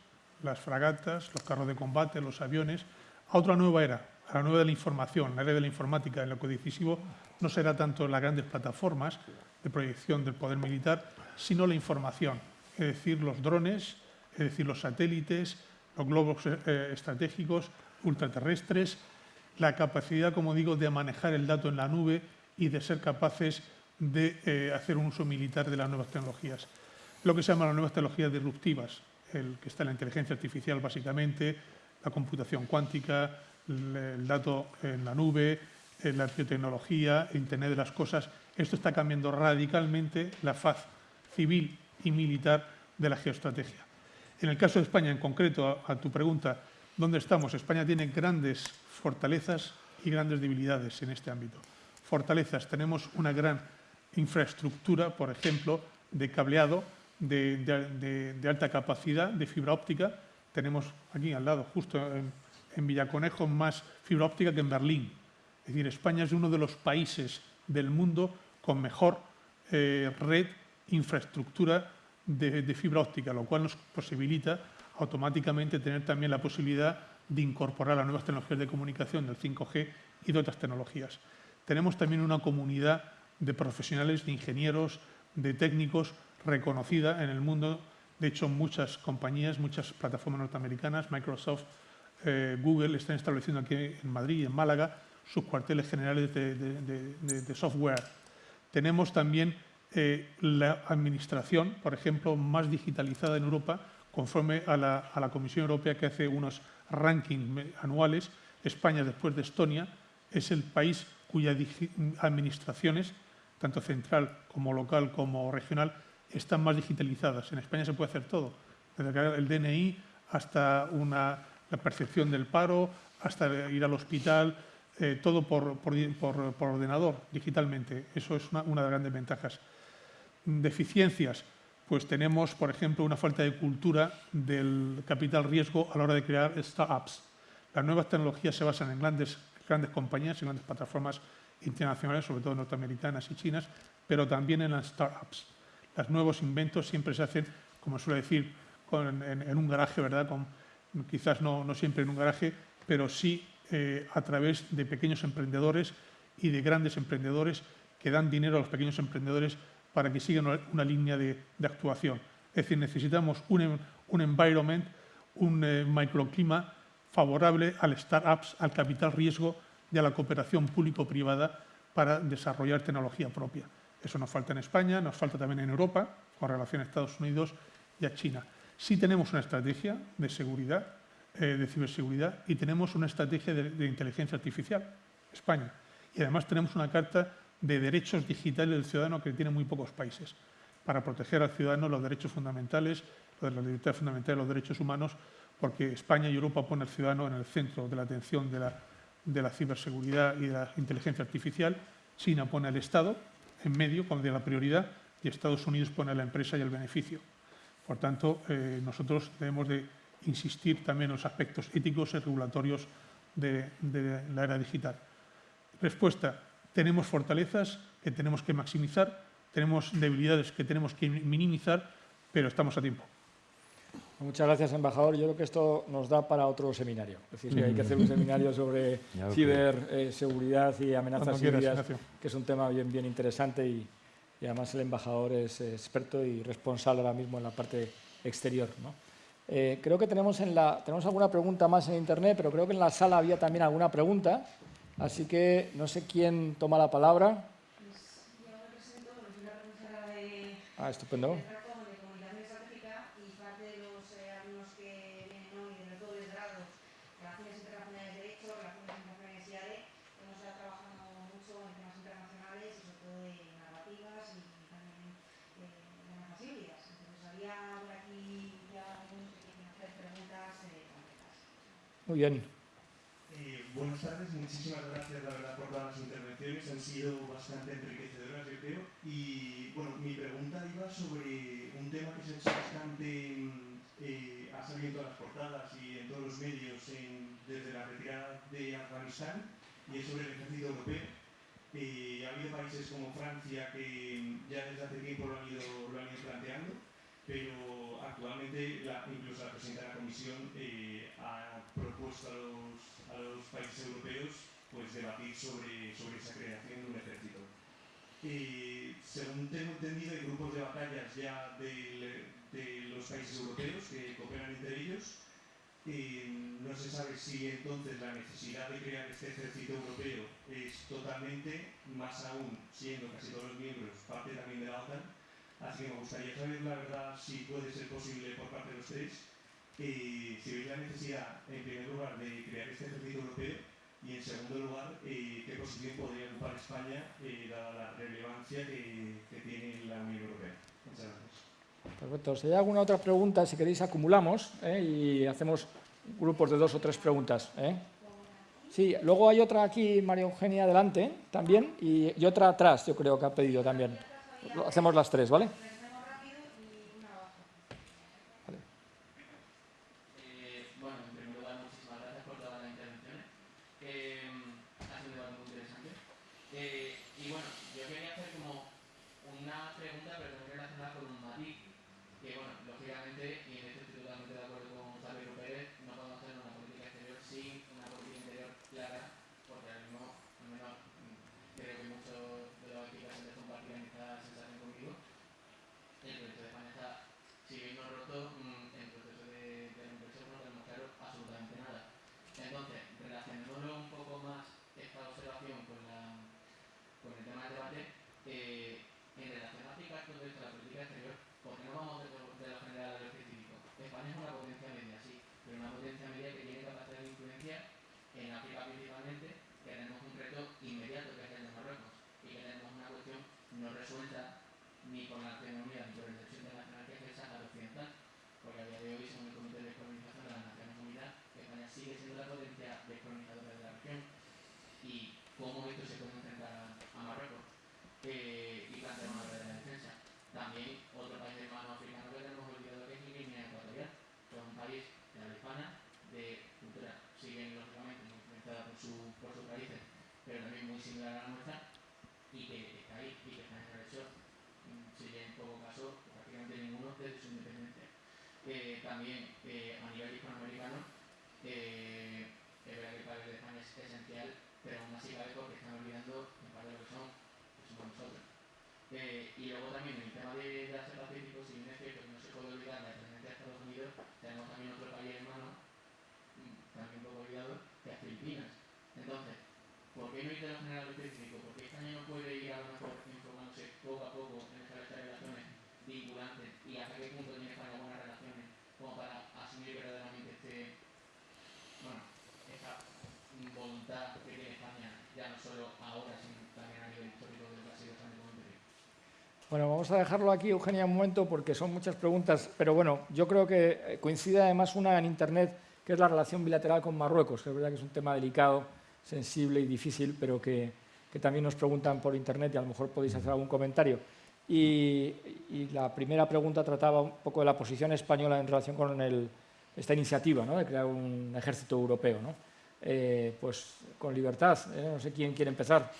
las fragatas, los carros de combate, los aviones, a otra nueva era, a la nueva de la información, la era de la informática, en lo que decisivo no será tanto las grandes plataformas de proyección del poder militar, sino la información, es decir, los drones, es decir, los satélites, los globos eh, estratégicos, ultraterrestres, la capacidad, como digo, de manejar el dato en la nube y de ser capaces de eh, hacer un uso militar de las nuevas tecnologías. Lo que se llama las nuevas tecnologías disruptivas, el que está en la inteligencia artificial básicamente, la computación cuántica, el, dato en la nube, la biotecnología, el Internet de las cosas. Esto está cambiando radicalmente la faz civil y militar de la geoestrategia. En el caso de España, en concreto, a, tu pregunta, ¿dónde estamos? España tiene grandes fortalezas y grandes debilidades en este ámbito. Fortalezas, tenemos una gran infraestructura, por ejemplo, de cableado de, alta capacidad, de fibra óptica. Tenemos aquí al lado, justo en, Villaconejo, más fibra óptica que en Berlín. Es decir, España es uno de los países del mundo con mejor eh, red, infraestructura de, fibra óptica, lo cual nos posibilita automáticamente tener también la posibilidad de incorporar las nuevas tecnologías de comunicación del 5G y de otras tecnologías. Tenemos también una comunidad de profesionales, de ingenieros, de técnicos reconocida en el mundo. De hecho, muchas compañías, muchas plataformas norteamericanas, Microsoft, eh, Google, están estableciendo aquí en Madrid y en Málaga sus cuarteles generales de software. Tenemos también eh, la administración, por ejemplo, más digitalizada en Europa, conforme a la, Comisión Europea que hace unos rankings anuales. España, después de Estonia, es el país cuyas administraciones, tanto central como local como regional, están más digitalizadas. En España se puede hacer todo, desde el DNI hasta la percepción del paro, hasta ir al hospital, eh, todo por, ordenador, digitalmente. Eso es una de las grandes ventajas deficiencias, pues tenemos, por ejemplo, una falta de cultura del capital riesgo a la hora de crear startups. Las nuevas tecnologías se basan en grandes, grandes compañías, en grandes plataformas internacionales, sobre todo norteamericanas y chinas, pero también en las startups. Los nuevos inventos siempre se hacen, como suele decir, en, un garaje, ¿verdad? quizás no, siempre en un garaje, pero sí eh, a través de pequeños emprendedores y de grandes emprendedores que dan dinero a los pequeños emprendedores para que sigan una, línea de, actuación. Es decir, necesitamos un, un environment, un eh, microclima favorable al startups, al capital riesgo y a la cooperación público-privada para desarrollar tecnología propia. Eso nos falta en España, nos falta también en Europa, con relación a Estados Unidos y a China. Sí tenemos una estrategia de seguridad, eh, de ciberseguridad, y tenemos una estrategia de, de inteligencia artificial, España. Y además tenemos una carta de derechos digitales del ciudadano que tienen muy pocos países, para proteger al ciudadano los derechos fundamentales, las libertades fundamentales, los derechos humanos, porque España y Europa ponen al ciudadano en el centro de la atención de la, ciberseguridad y de la inteligencia artificial. China pone al Estado en medio, con la prioridad, y Estados Unidos pone la empresa y el beneficio. Por tanto, eh, nosotros debemos de insistir también en los aspectos éticos y regulatorios de la era digital. Respuesta, tenemos fortalezas que tenemos que maximizar, tenemos debilidades que tenemos que minimizar, pero estamos a tiempo.
Muchas gracias, embajador. Yo creo que esto nos da para otro seminario. Es decir, que hay que hacer un seminario sobre *laughs* ciberseguridad y amenazas híbridas, que es un tema bien, bien interesante y, además el embajador es experto y responsable ahora mismo en la parte exterior. Eh, creo que tenemos, en la, tenemos alguna pregunta más en Internet, pero creo que en la sala había también alguna pregunta. Así que no sé quién toma la palabra.
Pues yo me presento, soy la profesora de,
ah, estupendo.
de, de comunicación estratégica y parte de los eh, alumnos que vienen hoy, de todo el grado, relaciones internacionales de derecho, relaciones internacionales y ADE, hemos estado trabajando mucho en temas internacionales y sobre todo de narrativas y también eh, de amenazas híbridas. Entonces había por aquí ya algunos que quieren hacer preguntas eh, concretas.
Muy bien.
Eh, buenas tardes, muchísimas gracias la verdad por todas las intervenciones, han sido bastante enriquecedoras yo creo. Y bueno, mi pregunta iba sobre un tema que hecho bastante, eh, ha salido en todas las portadas y en todos los medios desde la retirada de Afganistán y es sobre el ejército europeo. Eh, ha habido países como Francia que ya desde hace tiempo lo han ido, lo han ido planteando, pero actualmente incluso la presidenta de la Comisión eh, ha propuesto a los, a los, países europeos pues, debatir sobre, sobre esa creación de un ejército. Eh, según tengo entendido, hay grupos de batallas ya de, de los países europeos que cooperan entre ellos no se sabe si entonces la necesidad de crear este ejército europeo es totalmente, más aún siendo casi todos los miembros parte también de la OTAN. Así que me gustaría saber la verdad si puede ser posible por parte de ustedes, eh, si veis la necesidad, en primer lugar, de crear este ejército europeo y en segundo lugar, eh, qué posición podría ocupar España eh, dada la relevancia que, que tiene la Unión Europea. Muchas gracias.
Perfecto. Si hay alguna otra pregunta, si queréis, acumulamos ¿eh? y hacemos grupos de dos o tres preguntas. ¿eh? Sí, luego hay otra aquí, María Eugenia, adelante también, y, y, otra atrás, yo creo que ha pedido también. Hacemos las tres, ¿vale?
en África principalmente, tenemos un reto inmediato que es el de Marruecos y que tenemos una cuestión no resuelta ni con la Nación Unida ni por el derecho internacional que es el Sahara Occidental, porque a día de hoy son el Comité de Descolonización de las Naciones Unidas que España sigue siendo la potencia descolonizadora de la región y cómo esto se puede enfrentar a Marruecos. Eh, también eh, a nivel hispanoamericano, eh, es verdad que el papel de España es esencial, pero aún así cabe porque están olvidando en parte lo que son, que somos nosotros. Eh, y luego también en el tema de, de Asia Pacífico, si bien es cierto que no se puede olvidar la presencia de Estados Unidos, tenemos también otro país hermano, mm, también un poco olvidado, que es Filipinas. Entonces, ¿por qué no interés general específico? Porque España no puede ir a lo mejor informándose poco a poco en esas relaciones vinculantes y hasta qué punto tiene España buenas relaciones como para asumir verdaderamente este, bueno, esta voluntad que tiene España, ya no solo ahora, sino también a nivel histórico del Brasil como
bueno, vamos a dejarlo aquí, Eugenia, un momento, porque son muchas preguntas, pero bueno, yo creo que eh, coincide además una en Internet, que es la relación bilateral con Marruecos, que es verdad que es un tema delicado, sensible y difícil, pero que, también nos preguntan por Internet y a lo mejor podéis hacer algún comentario. Y, la primera pregunta trataba un poco de la posición española en relación con esta iniciativa ¿no? de crear un ejército europeo. ¿no? Eh, pues con libertad, ¿eh? no sé quién quiere empezar.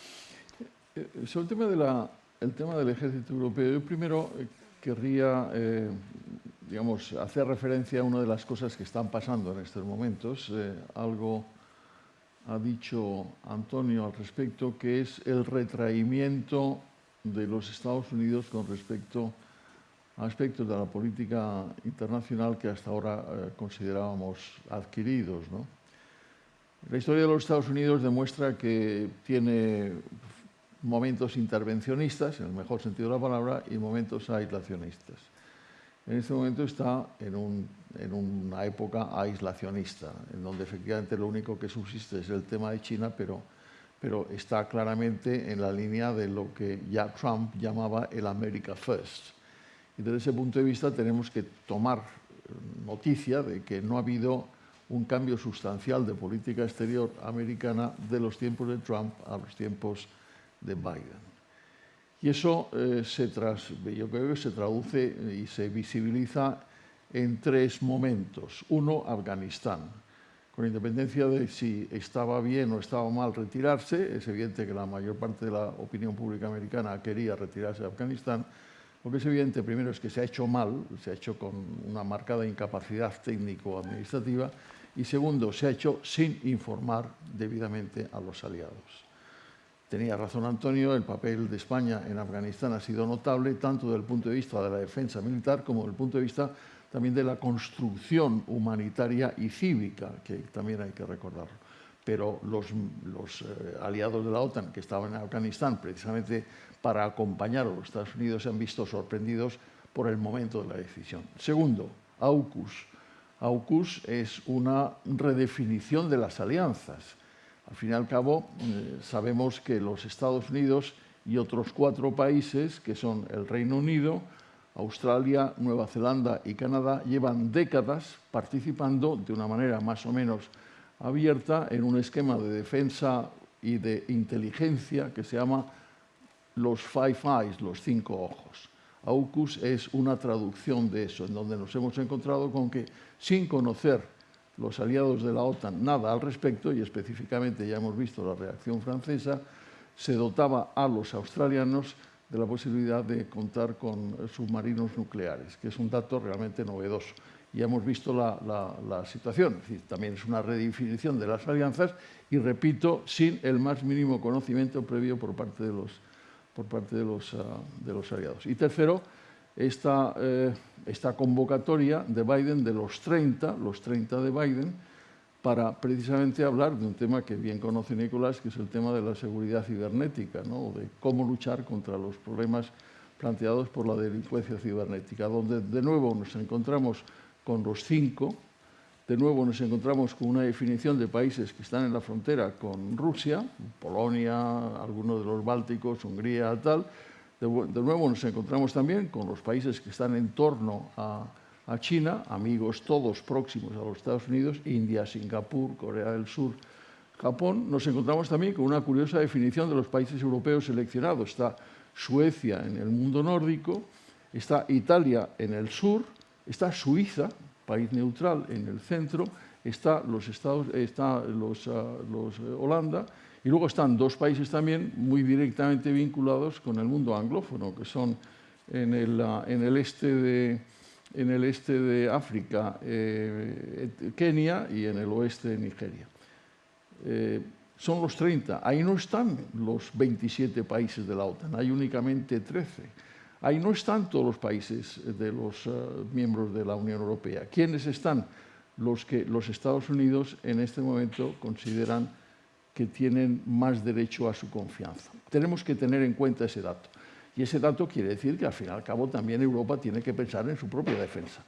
Eh, sobre el tema, de tema del ejército europeo, yo primero querría digamos, hacer referencia a una de las cosas que están pasando en estos momentos, algo ha dicho Antonio al respecto, que es el retraimiento de los Estados Unidos con respecto a aspectos de la política internacional que hasta ahora eh, considerábamos adquiridos. La historia de los Estados Unidos demuestra que tiene momentos intervencionistas, en el mejor sentido de la palabra, y momentos aislacionistas. En este momento está en, en, una época aislacionista, en donde efectivamente lo único que subsiste es el tema de China, pero pero está claramente en la línea de lo que ya Trump llamaba el America First. Y desde ese punto de vista tenemos que tomar noticia de que no ha habido un cambio sustancial de política exterior americana de los tiempos de Trump a los tiempos de Biden. Y eso eh, se yo creo que se traduce y se visibiliza en tres momentos. Uno, Afganistán. Con independencia de si estaba bien o estaba mal retirarse, es evidente que la mayor parte de la opinión pública americana quería retirarse de Afganistán, lo que es evidente primero es que se ha hecho mal, se ha hecho con una marcada incapacidad técnico-administrativa, y segundo, se ha hecho sin informar debidamente a los aliados. Tenía razón Antonio, el papel de España en Afganistán ha sido notable, tanto desde el punto de vista de la defensa militar como desde el punto de vista también de la construcción humanitaria y cívica, que también hay que recordarlo. Pero los, eh, aliados de la OTAN que estaban en Afganistán precisamente para acompañar a los Estados Unidos se han visto sorprendidos por el momento de la decisión. Segundo, AUKUS. AUKUS es una redefinición de las alianzas al fin y al cabo, eh, sabemos que los Estados Unidos y otros cuatro países, que son el Reino Unido, Australia, Nueva Zelanda y Canadá, llevan décadas participando de una manera más o menos abierta en un esquema de defensa y de inteligencia que se llama los Five Eyes, los cinco ojos. AUKUS es una traducción de eso, en donde nos hemos encontrado con que sin conocer los aliados de la OTAN nada al respecto y específicamente ya hemos visto la reacción francesa, se dotaba a los australianos de la posibilidad de contar con submarinos nucleares, que es un dato realmente novedoso. Ya hemos visto la, situación, también es una redefinición de las alianzas y, repito, sin el más mínimo conocimiento previo por parte de los, por parte de los, ah, aliados. Y tercero, eh, esta convocatoria de Biden de los 30, los 30 de Biden, para precisamente hablar de un tema que bien conoce Nicolás, que es el tema de la seguridad cibernética, ¿no? de cómo luchar contra los problemas planteados por la delincuencia cibernética, donde de nuevo nos encontramos con los cinco, de nuevo nos encontramos con una definición de países que están en la frontera con Rusia, Polonia, algunos de los bálticos, Hungría, tal, de, nuevo nos encontramos también con los países que están en torno a, China, amigos todos próximos a los Estados Unidos, India, Singapur, Corea del Sur, Japón. Nos encontramos también con una curiosa definición de los países europeos seleccionados. Está Suecia en el mundo nórdico, está Italia en el sur, está Suiza, país neutral, en el centro, está los Estados, está los, ah, los eh, Holanda y luego están dos países también muy directamente vinculados con el mundo anglófono, que son en el, en el, este, de, en el este de África, eh, Kenia, y en el oeste Nigeria. Eh, son los 30. Ahí no están los 27 países de la OTAN, hay únicamente 13. Ahí no están todos los países de los eh, miembros de la Unión Europea. ¿Quiénes están? Los que los Estados Unidos en este momento consideran que tienen más derecho a su confianza. Tenemos que tener en cuenta ese dato. Y ese dato quiere decir que al fin y al cabo también Europa tiene que pensar en su propia defensa.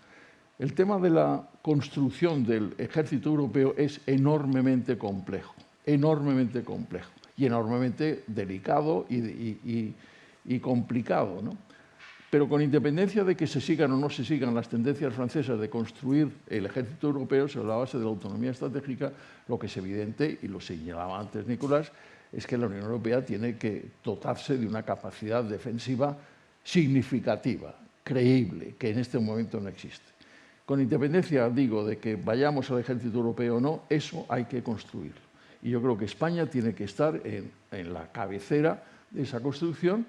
El tema de la construcción del ejército europeo es enormemente complejo, enormemente complejo y enormemente delicado y, complicado. ¿no? Pero con independencia de que se sigan o no se sigan las tendencias francesas de construir el ejército europeo sobre la base de la autonomía estratégica, lo que es evidente, y lo señalaba antes Nicolás, es que la Unión Europea tiene que dotarse de una capacidad defensiva significativa, creíble, que en este momento no existe. Con independencia, digo, de que vayamos al ejército europeo o no, eso hay que construirlo. Y yo creo que España tiene que estar en, la cabecera de esa construcción,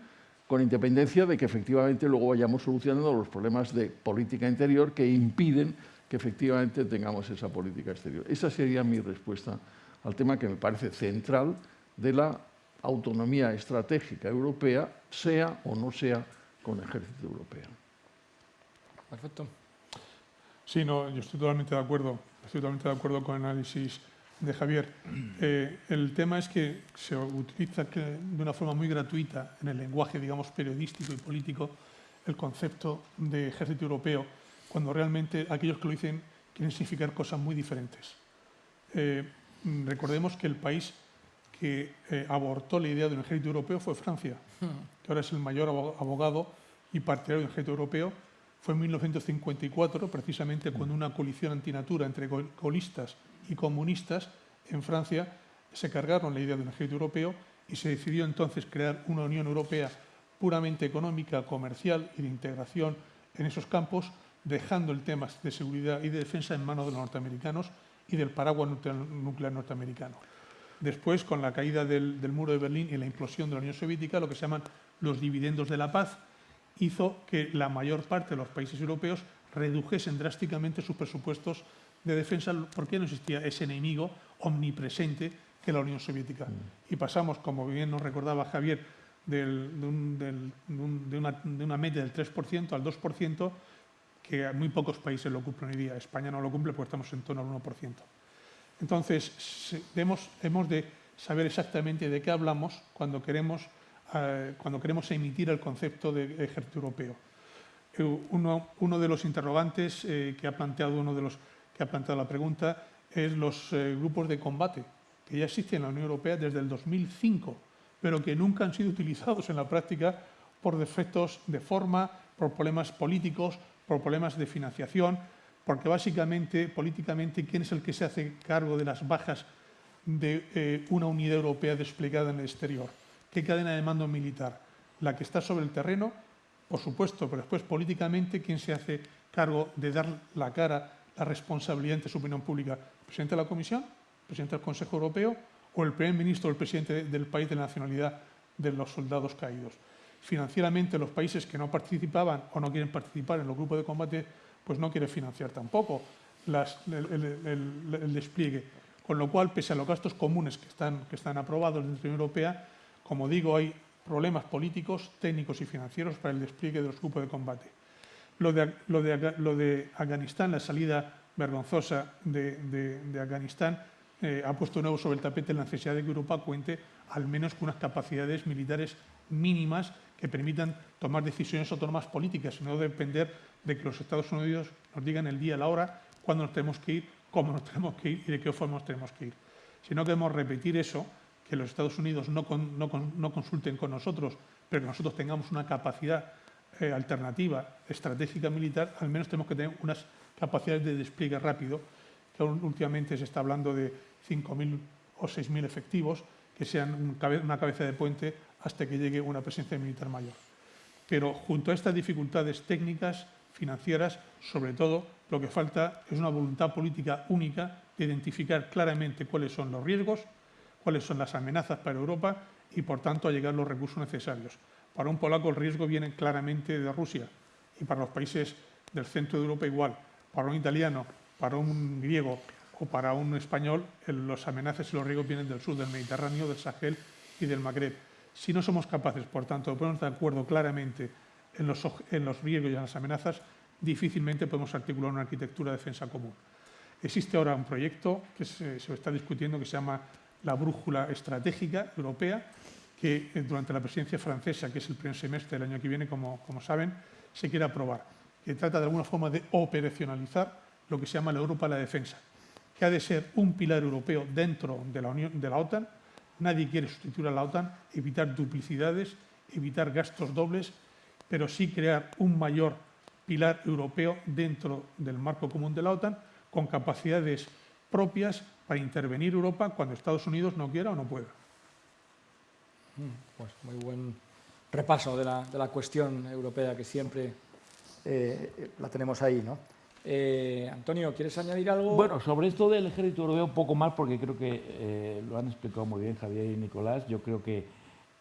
con independencia de que efectivamente luego vayamos solucionando los problemas de política interior que impiden que efectivamente tengamos esa política exterior. Esa sería mi respuesta al tema que me parece central de la autonomía estratégica europea, sea o no sea con ejército europeo.
Perfecto.
Sí, no, yo estoy totalmente de acuerdo. Estoy totalmente de acuerdo con el análisis de Javier. Eh, el tema es que se utiliza de una forma muy gratuita en el lenguaje, digamos, periodístico y político el concepto de ejército europeo, cuando realmente aquellos que lo dicen quieren significar cosas muy diferentes. Eh, recordemos que el país que eh, abortó la idea de un ejército europeo fue Francia, que ahora es el mayor abogado y partidario del ejército europeo, fue en 1954, precisamente cuando una coalición antinatura entre colistas y comunistas en Francia se cargaron la idea de un ejército europeo y se decidió entonces crear una Unión Europea puramente económica, comercial y de integración en esos campos, dejando el tema de seguridad y de defensa en manos de los norteamericanos y del paraguas nuclear norteamericano. Después, con la caída del, muro de Berlín y la implosión de la Unión Soviética, lo que se llaman los dividendos de la paz, hizo que la mayor parte de los países europeos redujesen drásticamente sus presupuestos de defensa porque no existía ese enemigo omnipresente que la Unión Soviética. Mm. Y pasamos, como bien nos recordaba Javier, de, una, de, una, media del 3% al 2%, que muy pocos países lo cumplen hoy día. España no lo cumple porque estamos en torno al 1%. Entonces, hemos, hemos de saber exactamente de qué hablamos cuando queremos, eh, cuando queremos emitir el concepto de ejército europeo. Eh, uno, uno de los interrogantes eh, que ha planteado uno de los que ha planteado la pregunta es los grupos de combate que ya existen en la Unión Europea desde el 2005, pero que nunca han sido utilizados en la práctica por defectos de forma, por problemas políticos, por problemas de financiación, porque básicamente, políticamente, ¿quién es el que se hace cargo de las bajas de eh, una unidad europea desplegada en el exterior? ¿Qué cadena de mando militar? ¿La que está sobre el terreno? Por supuesto, pero después políticamente, ¿quién se hace cargo de dar la cara, la responsabilidad ante su opinión pública? ¿El presidente de la Comisión? ¿El presidente del Consejo Europeo? ¿O el primer ministro o el presidente del país de la nacionalidad de los soldados caídos? Financieramente, los países que no participaban o no quieren participar en los grupos de combate pues no quiere financiar tampoco el, despliegue. Con lo cual, pese a los gastos comunes que están, que están aprobados dentro de la Unión Europea, como digo, hay problemas políticos, técnicos y financieros para el despliegue de los grupos de combate. Lo de, lo de, Afganistán, la salida vergonzosa de, Afganistán, eh, ha puesto de nuevo sobre el tapete la necesidad de que Europa cuente al menos con unas capacidades militares mínimas que permitan tomar decisiones autónomas políticas y no depender de que los Estados Unidos nos digan el día, la hora, cuándo nos tenemos que ir, cómo nos *laughs* tenemos que ir y de qué forma nos tenemos que ir. Si no queremos repetir eso, que los Estados Unidos no, consulten con nosotros, pero que nosotros tengamos una capacidad eh, alternativa estratégica militar, al menos tenemos que tener unas capacidades de despliegue rápido, que últimamente se está hablando de 5.000 o 6.000 efectivos, que sean una cabeza de puente hasta que llegue una presencia militar mayor. Pero junto a estas dificultades técnicas, financieras, sobre todo lo que falta es una voluntad política única de identificar claramente cuáles son los riesgos, cuáles son las amenazas para Europa y, por tanto, a llegar los recursos necesarios. Para un polaco el riesgo viene claramente de Rusia y para los países del centro de Europa igual. Para un italiano, para un griego o para un español, los amenazas y los riesgos vienen del sur del Mediterráneo, del Sahel y del Magreb. Si no somos capaces, por tanto, de ponernos de acuerdo claramente en los, riesgos y en las amenazas, difícilmente podemos articular una arquitectura de defensa común. Existe ahora un proyecto que se, está discutiendo que se llama la Brújula Estratégica Europea, que eh, durante la presidencia francesa, que es el primer semestre del año que viene, como, como saben, se quiere aprobar, que trata de alguna forma de operacionalizar lo que se llama la Europa de la defensa, que ha de ser un pilar europeo dentro de la, Unión, de la OTAN. Nadie quiere sustituir a la OTAN, evitar duplicidades, evitar gastos dobles pero sí crear un mayor pilar europeo dentro del marco común de la OTAN con capacidades propias para intervenir Europa cuando Estados Unidos no quiera o no pueda.
Mm, pues muy buen repaso de la, cuestión europea que siempre eh, la tenemos ahí, ¿no? Eh, Antonio, ¿quieres añadir algo?
Bueno, sobre esto del ejército europeo, un poco más, porque creo que eh, lo han explicado muy bien Javier y Nicolás. Yo creo que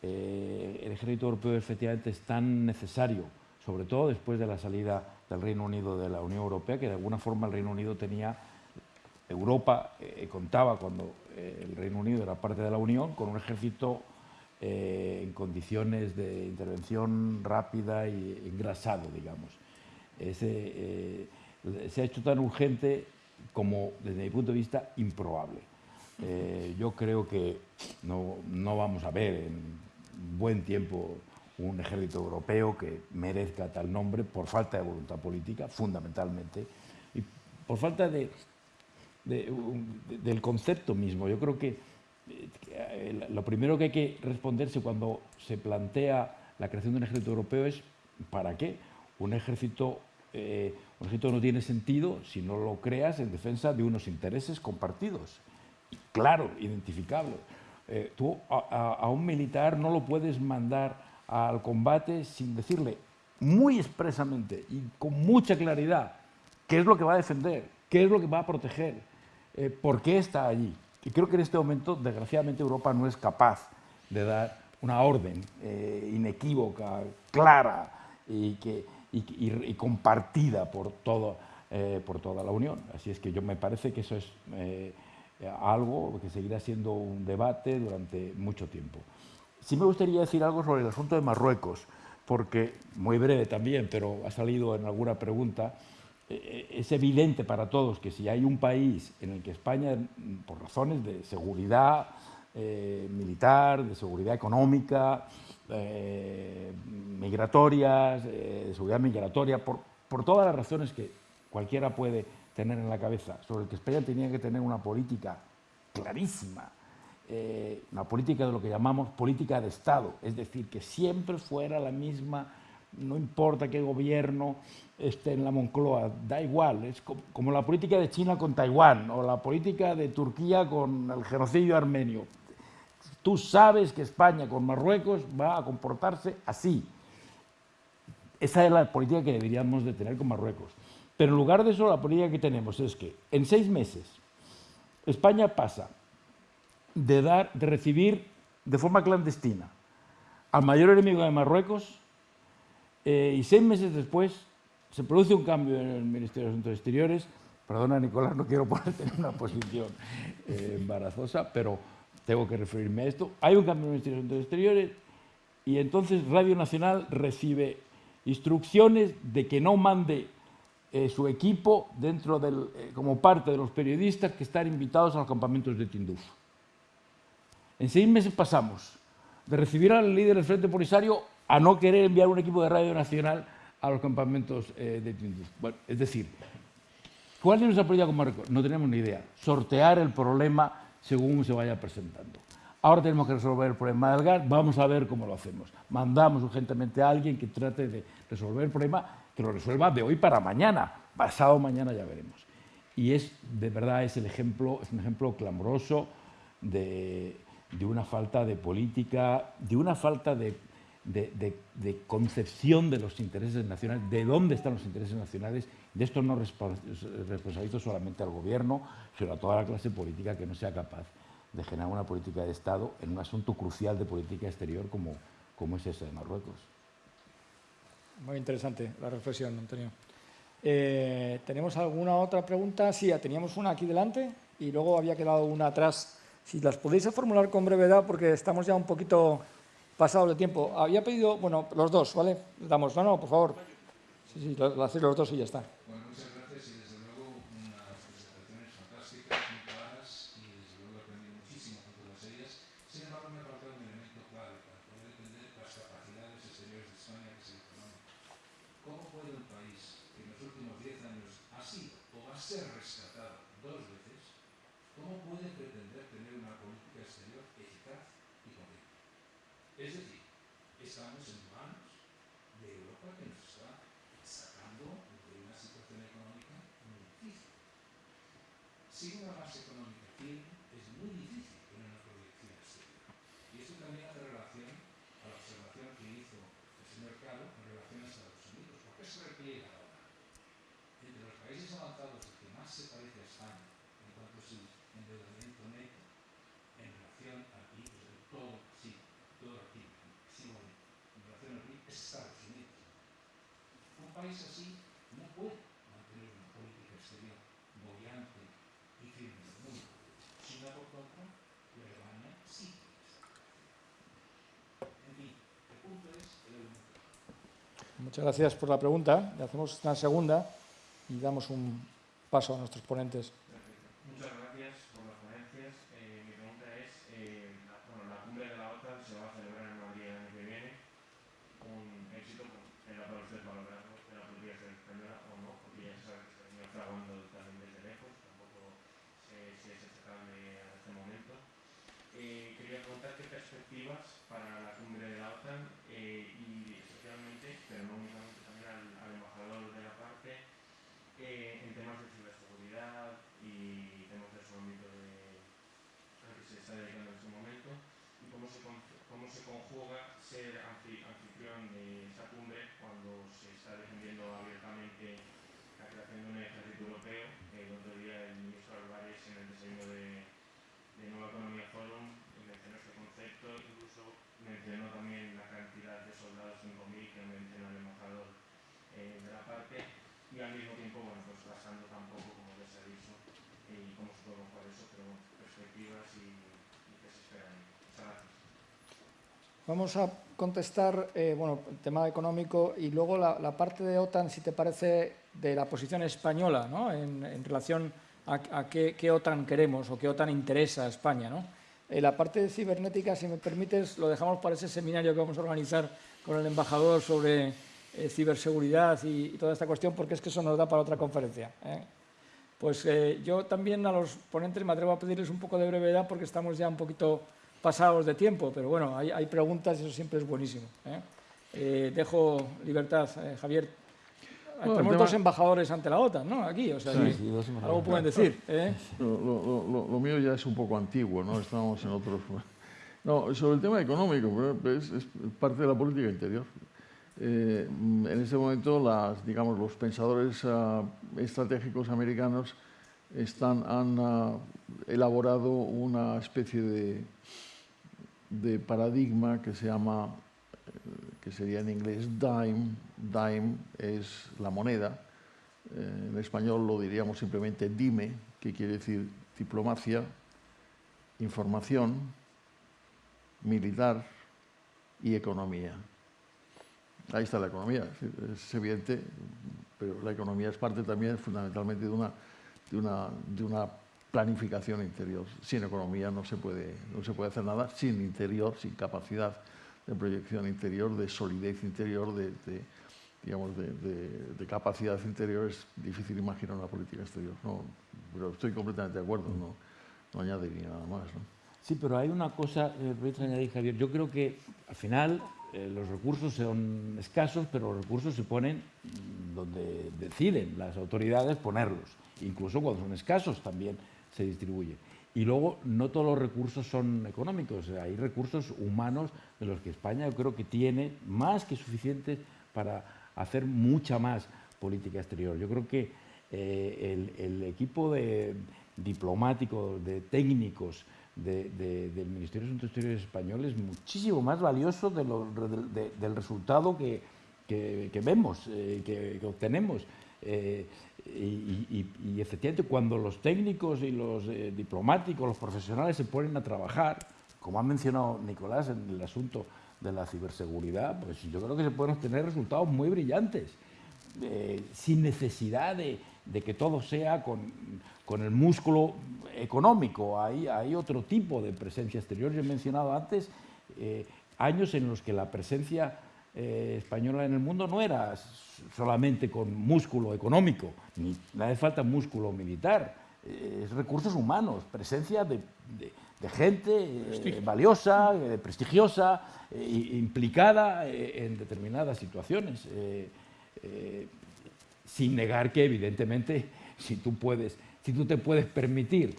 eh, el ejército europeo efectivamente es tan necesario, sobre todo después de la salida del Reino Unido de la Unión Europea, que de alguna forma el Reino Unido tenía, Europa eh, contaba cuando eh, el Reino Unido era parte de la Unión con un ejército en condiciones de intervención rápida y engrasado, digamos. se ha hecho tan urgente como, desde mi punto de vista, improbable. yo creo que no, no, vamos a ver en buen tiempo un ejército europeo que merezca tal nombre por falta de voluntad política, fundamentalmente, y por falta de, del concepto mismo. Yo creo que eh, lo primero que hay que responderse cuando se plantea la creación de un ejército europeo es ¿para qué? Un ejército eh, un ejército no tiene sentido si no lo creas en defensa de unos intereses compartidos, claro, identificables. Eh, tú a, un militar no lo puedes mandar al combate sin decirle muy expresamente y con mucha claridad qué es lo que va a defender, qué es lo que va a proteger, eh, por qué está allí. Y creo que en este momento, desgraciadamente, Europa no es capaz de dar una orden eh, inequívoca, clara y, que, y, compartida por, todo, por toda la Unión. Así es que yo me parece que eso es algo que seguirá siendo un debate durante mucho tiempo. Sí me gustaría decir algo sobre el asunto de Marruecos, porque, muy breve también, pero ha salido en alguna pregunta, eh, es evidente para todos que si hay un país en el que España, por razones de seguridad eh, militar, de seguridad económica, eh, migratorias, de seguridad migratoria, por, por todas las razones que cualquiera puede tener en la cabeza, sobre el que España tenía que tener una política clarísima, eh, una política de lo que llamamos política de Estado, es decir, que siempre fuera la misma, no importa qué gobierno esté en la Moncloa, da igual, es como, la política de China con Taiwán o la política de Turquía con el genocidio armenio. Tú sabes que España con Marruecos va a comportarse así. Esa es la política que deberíamos de tener con Marruecos. Pero en lugar de eso, la política que tenemos es que en seis meses España pasa de, dar, de recibir de forma clandestina al mayor enemigo de Marruecos eh, y seis meses después se produce un cambio en el Ministerio de Asuntos Exteriores. Perdona, Nicolás, no quiero *laughs* ponerte en una posición eh, embarazosa, pero tengo que referirme a esto. Hay un cambio en el Ministerio de Asuntos Exteriores y entonces Radio Nacional recibe instrucciones de que no mande eh, su equipo dentro del, eh, como parte de los periodistas que están invitados a los campamentos de Tinduf. En seis meses pasamos de recibir al líder del Frente Polisario a no querer enviar un equipo de Radio Nacional a los campamentos eh, de Tinduf. Es decir, ¿cuál es nuestra política con Marruecos? No tenemos ni idea. Sortear el problema según se vaya presentando. Ahora tenemos que resolver el problema del gas, vamos a ver cómo lo hacemos. Mandamos urgentemente a alguien que trate de resolver el problema que lo resuelva de hoy para mañana, pasado mañana ya veremos. Y es, de verdad, es, el ejemplo, es un ejemplo clamoroso de, una falta de política, de una falta de, concepción de los intereses nacionales, de dónde están los intereses nacionales. De esto no responsabilizo solamente al gobierno, sino a toda la clase política que no sea capaz de generar una política de Estado en un asunto crucial de política exterior como, como es ese de Marruecos.
Muy interesante la reflexión, Antonio. Eh, ¿Tenemos alguna otra pregunta? Sí, teníamos una aquí delante y luego había quedado una atrás. Si las podéis formular con brevedad porque estamos ya un poquito pasados de tiempo. Había pedido, bueno, los dos, ¿vale? Damos, no, no, por favor. Sí, sí, lo, lo hacéis los dos y ya está.
País así no puede mantener una política exterior bollante y firme en el mundo. China, por contra, y Alemania sí. En fin, el punto es el elemento.
Muchas gracias por la pregunta. Le hacemos una segunda y damos un paso a nuestros ponentes. Vamos a contestar eh, bueno, el tema económico y luego la, la, parte de OTAN, si te parece, de la posición española ¿no? en, en, relación a, a qué, qué, OTAN queremos o qué OTAN interesa a España. ¿no? Eh, la parte de cibernética, si me permites, lo dejamos para ese seminario que vamos a organizar con el embajador sobre eh, ciberseguridad y, y, toda esta cuestión, porque es que eso nos da para otra conferencia. ¿eh? Pues eh, yo también a los ponentes me atrevo a pedirles un poco de brevedad porque estamos ya un poquito pasados de tiempo, pero bueno, hay, hay preguntas y eso siempre es buenísimo. dejo libertad, Javier. Bueno, Tenemos tema... dos embajadores ante la OTAN, ¿no? Aquí, o sea, sí, sí, algo pueden decir. *laughs* ¿eh?
Lo, lo, lo, lo, mío ya es un poco antiguo, ¿no? Estamos en otros... No, sobre el tema económico, es, es parte de la política interior. Eh, en este momento, las, digamos, los pensadores uh, estratégicos americanos están, han uh, elaborado una especie de, de, paradigma que se llama, que sería en inglés dime, dime es la moneda, eh, en español lo diríamos simplemente dime, que quiere decir diplomacia, información, militar y economía. Ahí está la economía, es evidente, pero la economía es parte también fundamentalmente de una, de una planificación interior. Sin economía no se, puede, no se puede hacer nada, sin interior, sin capacidad de proyección interior, de solidez interior, de, de digamos, de, capacidad interior, es difícil imaginar una política exterior. No, pero estoy completamente de acuerdo, no, no añadiría nada más. ¿no?
Sí, pero hay una cosa, eh, añadir, Javier, yo creo que al final eh, los recursos son escasos, pero los recursos se ponen donde deciden las autoridades ponerlos. Incluso cuando son escasos también se distribuyen. Y luego no todos los recursos son económicos, hay recursos humanos de los que España yo creo que tiene más que suficientes para hacer mucha más política exterior. Yo creo que eh, el, equipo de diplomático, de técnicos, de, de, del Ministerio de Asuntos Exteriores español es muchísimo más valioso del resultado que, que, que vemos, eh, que, obtenemos. Eh, y, efectivamente, cuando los técnicos y los eh, diplomáticos, los profesionales se ponen a trabajar, como ha mencionado Nicolás en el asunto de la ciberseguridad, pues yo creo que se pueden obtener resultados muy brillantes, eh, sin necesidad de, de que todo sea con, con el músculo económico, hay, hay, otro tipo de presencia exterior. Yo he mencionado antes eh, años en los que la presencia eh, española en el mundo no era solamente con músculo económico, ni hace falta músculo militar, eh, es recursos humanos, presencia de, de, de gente eh, valiosa, prestigiosa, implicada en determinadas situaciones sin negar que evidentemente *laughs* si tú puedes si tú te puedes permitir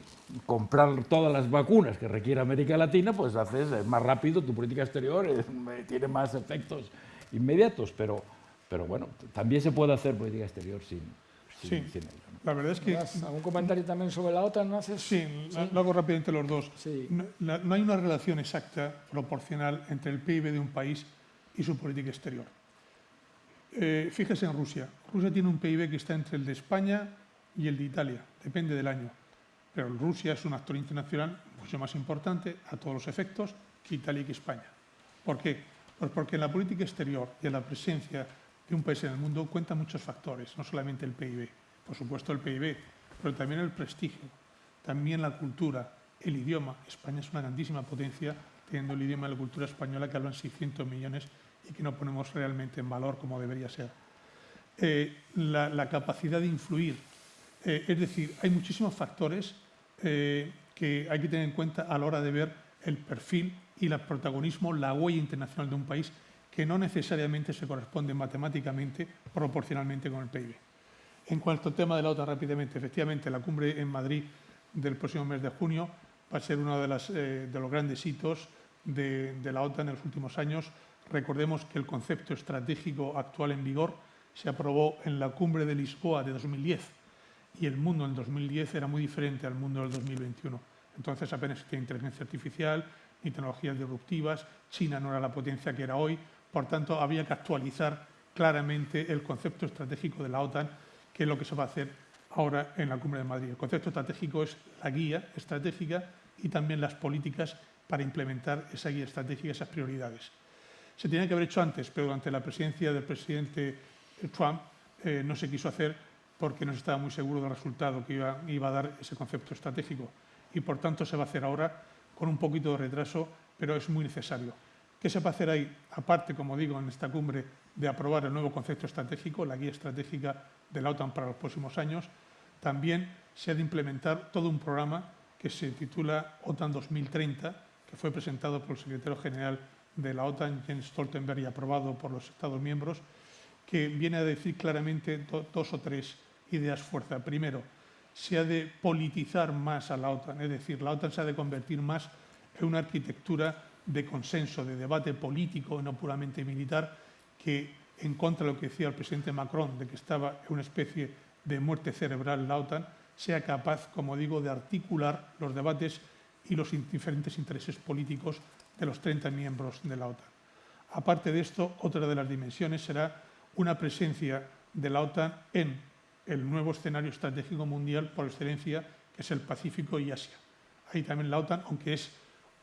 comprar todas las vacunas que requiere América Latina, pues haces es más rápido tu política exterior, es, tiene más efectos inmediatos, pero, pero bueno, también se puede hacer política exterior sin, sin,
sí.
sin ello. ¿no?
La verdad es que...
¿Algún comentario también sobre la OTAN? ¿no haces?
Sí, ¿Sí? lo hago rápidamente los dos.
Sí.
No, la, no hay una relación exacta, proporcional, entre el PIB de un país y su política exterior. Eh, fíjese en Rusia. Rusia tiene un PIB que está entre el de España y el de Italia, depende del año. Pero Rusia es un actor internacional mucho más importante a todos los efectos que Italia y que España. ¿Por qué? Pues porque en la política exterior y en la presencia de un país en el mundo cuentan muchos factores, no solamente el PIB, por supuesto el PIB, pero también el prestigio, también la cultura, el idioma. España es una grandísima potencia teniendo el idioma y la cultura española que hablan 600 millones y que no ponemos realmente en valor como debería ser. Eh, la, la, capacidad de influir eh, es decir, hay muchísimos factores eh, que hay que tener en cuenta a la hora de ver el perfil y el protagonismo, la huella internacional de un país que no necesariamente se corresponde matemáticamente proporcionalmente con el PIB. En cuanto al tema de la OTAN, rápidamente, efectivamente, la cumbre en Madrid del próximo mes de junio va a ser uno eh, de los grandes hitos de, de, la OTAN en los últimos años. Recordemos que el concepto estratégico actual en vigor se aprobó en la cumbre de Lisboa de 2010 y el mundo en 2010 era muy diferente al mundo del 2021. Entonces apenas existía inteligencia artificial ni tecnologías disruptivas, China no era la potencia que era hoy, por tanto había que actualizar claramente el concepto estratégico de la OTAN, que es lo que se va a hacer ahora en la Cumbre de Madrid. El concepto estratégico es la guía estratégica y también las políticas para implementar esa guía estratégica, esas prioridades. Se tenía que haber hecho antes, pero durante la presidencia del presidente Trump eh, no se quiso hacer porque no estaba muy seguro del resultado que iba, a dar ese concepto estratégico. Y por tanto se va a hacer ahora con un poquito de retraso, pero es muy necesario. ¿Qué se va a hacer ahí? Aparte, como digo, en esta cumbre de aprobar el nuevo concepto estratégico, la guía estratégica de la OTAN para los próximos años, también se ha de implementar todo un programa que se titula OTAN 2030, que fue presentado por el secretario general de la OTAN, Jens Stoltenberg, y aprobado por los Estados miembros, que viene a decir claramente do, dos o tres ideas fuerza. Primero, se ha de politizar más a la OTAN, es decir, la OTAN se ha de convertir más en una arquitectura de consenso, de debate político, no puramente militar, que en contra de lo que decía el presidente Macron, de que estaba en una especie de muerte cerebral la OTAN, sea capaz, como digo, de articular los debates y los diferentes intereses políticos de los 30 miembros de la OTAN. Aparte de esto, otra de las dimensiones será una presencia de la OTAN en el nuevo escenario estratégico mundial por excelencia, que es el Pacífico y Asia. Ahí también la OTAN, aunque es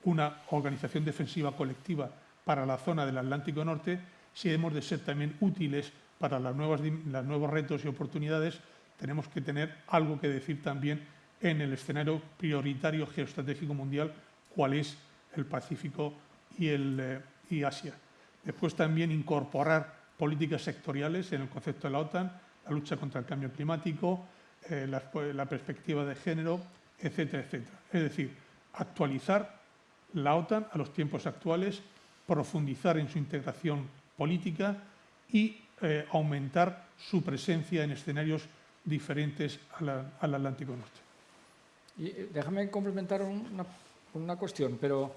una organización defensiva colectiva para la zona del Atlántico Norte, si hemos de ser también útiles para los nuevos retos y oportunidades, tenemos que tener algo que decir también en el escenario prioritario geoestratégico mundial, cuál es el Pacífico y, el, eh, y Asia. Después también incorporar políticas sectoriales en el concepto de la OTAN, la lucha contra el cambio climático, eh, la, la, perspectiva de género, etcétera, etcétera. Es decir, actualizar la OTAN a los tiempos actuales, profundizar en su integración política y eh, aumentar su presencia en escenarios diferentes a al Atlántico Norte.
Y eh, déjame complementar una, una cuestión, pero,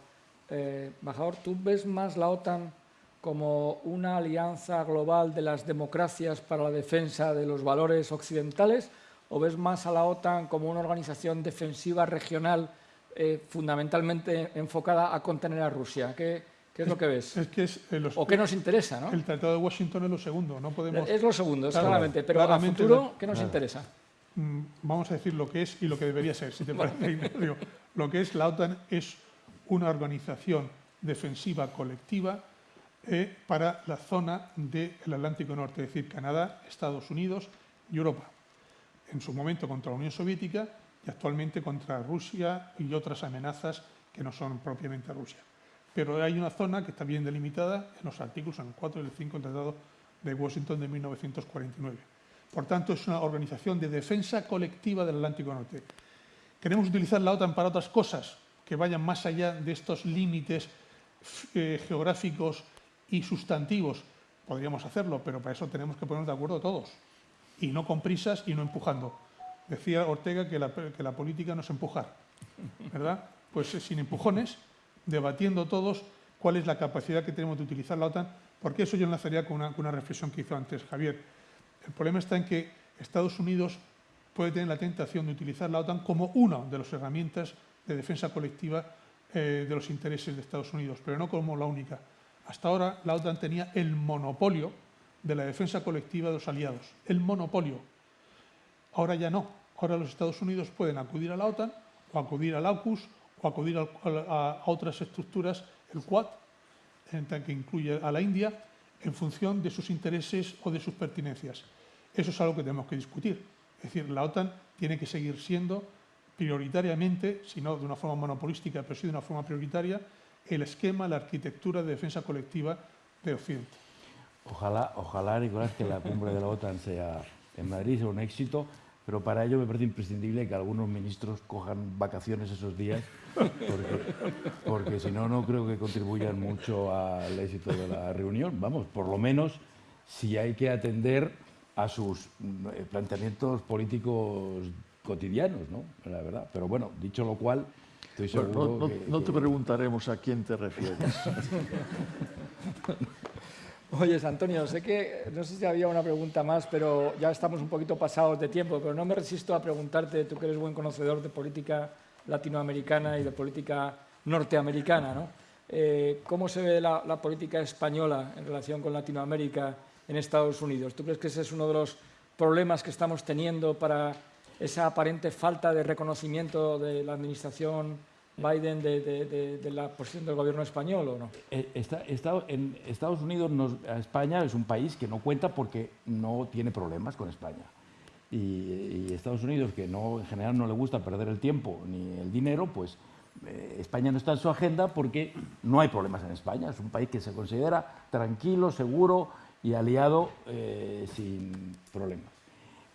eh, Bajador, ¿tú ves más la OTAN como una alianza global de las democracias para la defensa de los valores occidentales o ves más a la OTAN como una organización defensiva regional eh, fundamentalmente enfocada a contener a Rusia? ¿Qué, qué es, es, lo que ves?
Es que es,
eh, los, ¿O qué nos interesa? ¿no?
El Tratado de Washington es lo segundo, no podemos...
Es lo segundo, claro, claramente, pero claramente, a futuro, ¿qué nos claro. interesa?
Mm, vamos a decir lo que es y lo que debería ser, si te parece. lo que es la OTAN es una organización defensiva colectiva eh, para la zona del Atlántico Norte, es decir, Canadá, Estados Unidos y Europa. En su momento contra la Unión Soviética y actualmente contra Rusia y otras amenazas que no son propiamente Rusia. Pero hay una zona que está bien delimitada en los artículos en el 4 y el 5 del Tratado de Washington de 1949. Por tanto, es una organización de defensa colectiva del Atlántico Norte. Queremos utilizar la OTAN para otras cosas que vayan más allá de estos límites eh, geográficos y sustantivos. Podríamos hacerlo, pero para eso tenemos que ponernos de acuerdo todos. Y no con prisas y no empujando. Decía Ortega que la, que la política no es empujar, ¿verdad? Pues sin empujones, debatiendo todos cuál es la capacidad que tenemos de utilizar la OTAN, porque eso yo enlazaría con una, con una reflexión que hizo antes Javier. El problema está en que Estados Unidos puede tener la tentación de utilizar la OTAN como una de las herramientas de defensa colectiva eh, de los intereses de Estados Unidos, pero no como la única. Hasta ahora la OTAN tenía el monopolio de la defensa colectiva de los aliados, el monopolio. Ahora ya no. Ahora los Estados Unidos pueden acudir a la OTAN o acudir al AUKUS o acudir a, otras estructuras, el Quad, que incluye a la India, en función de sus intereses o de sus pertinencias. Eso es algo que tenemos que discutir. Es decir, la OTAN tiene que seguir siendo prioritariamente, si no de una forma monopolística, pero sí de una forma prioritaria, el esquema, la arquitectura de defensa colectiva de Occidente.
Ojalá, ojalá, Nicolás, que la cumbre de la OTAN sea en Madrid sea un éxito, pero para ello me parece imprescindible que algunos ministros cojan vacaciones esos días, porque, porque si no, no creo que contribuyan mucho al éxito de la reunión. Vamos, por lo menos si hay que atender a sus eh, planteamientos políticos cotidianos, ¿no? La verdad. Pero bueno, dicho lo cual, estoy
Bueno,
seguro
no, no-
que-
no te preguntaremos a quién te refieres. *laughs*
Oye, Antonio, sé que no sé si había una pregunta más, pero ya estamos un poquito pasados de tiempo, pero no me resisto a preguntarte, tú que eres buen conocedor de política latinoamericana y de política norteamericana, ¿no? Eh, ¿Cómo se ve la, la política española en relación con Latinoamérica en Estados Unidos? ¿Tú crees que ese es uno de los problemas que estamos teniendo para esa aparente falta de reconocimiento de la administración Biden de, de- de- de la posición del gobierno español o no?
Eh, está- está- en Estados Unidos, nos- España es un país que no cuenta porque no tiene problemas con España. Y, y Estados Unidos, que no, en general no le gusta perder el tiempo ni el dinero, pues eh, España no está en su agenda porque no hay problemas en España. Es un país que se considera tranquilo, seguro y aliado eh, sin problemas.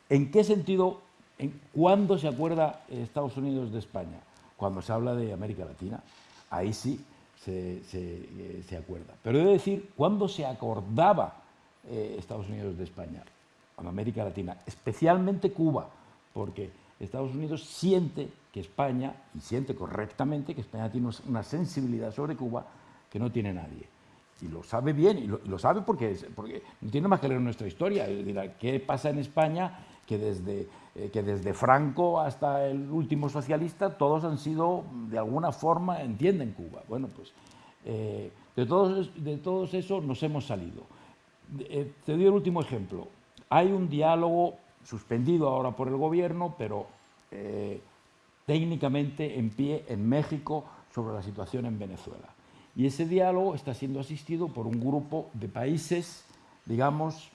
¿En qué sentido, en, cuándo se acuerda Estados Unidos de España? Cuando se habla de América Latina. Ahí sí se, se, eh, se acuerda. Pero he de decir, ¿cuándo se acordaba eh, Estados Unidos de España? Con América Latina, especialmente Cuba, porque Estados Unidos siente que España, y siente correctamente que España tiene una sensibilidad sobre Cuba que no tiene nadie. Y lo sabe bien, y lo, lo sabe porque, porque no tiene más que leer nuestra historia. Dirá, ¿qué pasa en España? Que desde, eh, que desde Franco hasta el último socialista, todos han sido, de alguna forma, entienden Cuba. Bueno, pues eh, de, todos, de todos eso nos hemos salido. Eh, te doy el último ejemplo. Hay un diálogo suspendido ahora por el gobierno, pero eh, técnicamente en pie en México sobre la situación en Venezuela. Y ese diálogo está siendo asistido por un grupo de países, digamos,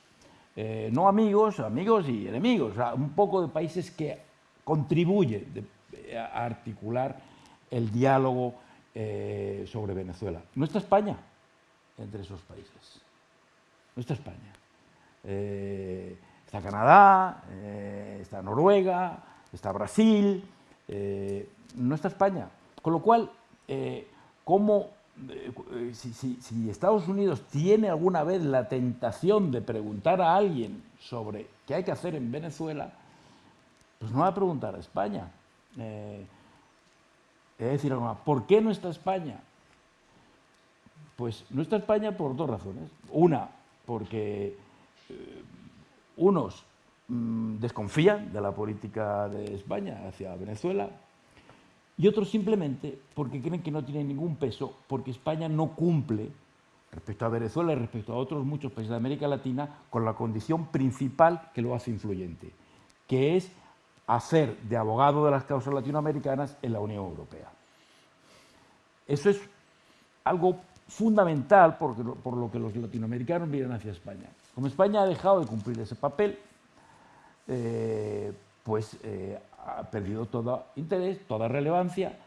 eh, no amigos, amigos y enemigos, un poco de países que contribuyen de- a articular el diálogo eh, sobre Venezuela. No está España entre esos países. No está España. Eh, está Canadá, eh, está Noruega, está Brasil, eh, no está España. Con lo cual, eh, ¿cómo, eh, eh, si, si- Estados Unidos tiene alguna vez la tentación de preguntar a alguien sobre qué hay que hacer en Venezuela, pues no va a preguntar a España. Eh, de decir. ¿Por qué no está España? Pues no está España por dos razones. Una, porque eh, unos mm, desconfían de la política de España hacia Venezuela y otros simplemente porque creen que no tiene ningún peso porque España no cumple respecto a Venezuela y respecto a otros muchos países de América Latina con la condición principal que lo hace influyente, que es hacer de abogado de las causas latinoamericanas en la Unión Europea. Eso es algo fundamental porque por lo que los latinoamericanos miran hacia España. Como España ha dejado de cumplir ese papel, eh, pues eh, ha perdido todo interés, toda relevancia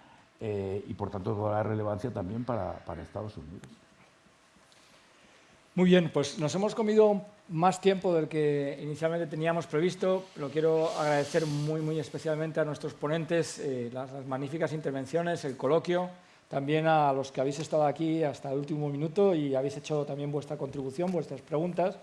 eh, y por tanto toda la relevancia también para, para Estados Unidos.
Muy bien, pues nos hemos comido más tiempo del que inicialmente teníamos previsto. Lo quiero agradecer muy, muy especialmente a nuestros ponentes eh, las, las magníficas intervenciones, el coloquio, también a los que habéis estado aquí hasta el último minuto y habéis hecho también vuestra contribución, vuestras preguntas.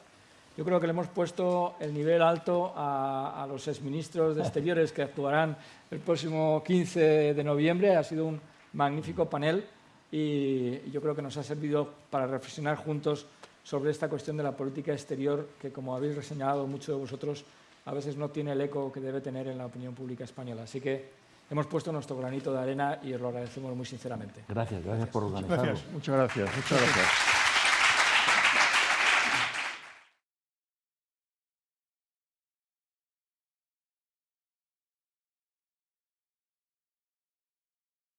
Yo creo que le hemos puesto el nivel alto a, a los exministros de Exteriores que actuarán el próximo 15 de noviembre. Ha sido un magnífico panel y yo creo que nos ha servido para reflexionar juntos sobre esta cuestión de la política exterior que, como habéis reseñado muchos de vosotros, a veces no tiene el eco que debe tener en la opinión pública española. Así que hemos puesto nuestro granito de arena y os lo agradecemos muy sinceramente.
Gracias, gracias por organizarlo.
Gracias.
Muchas gracias, muchas gracias.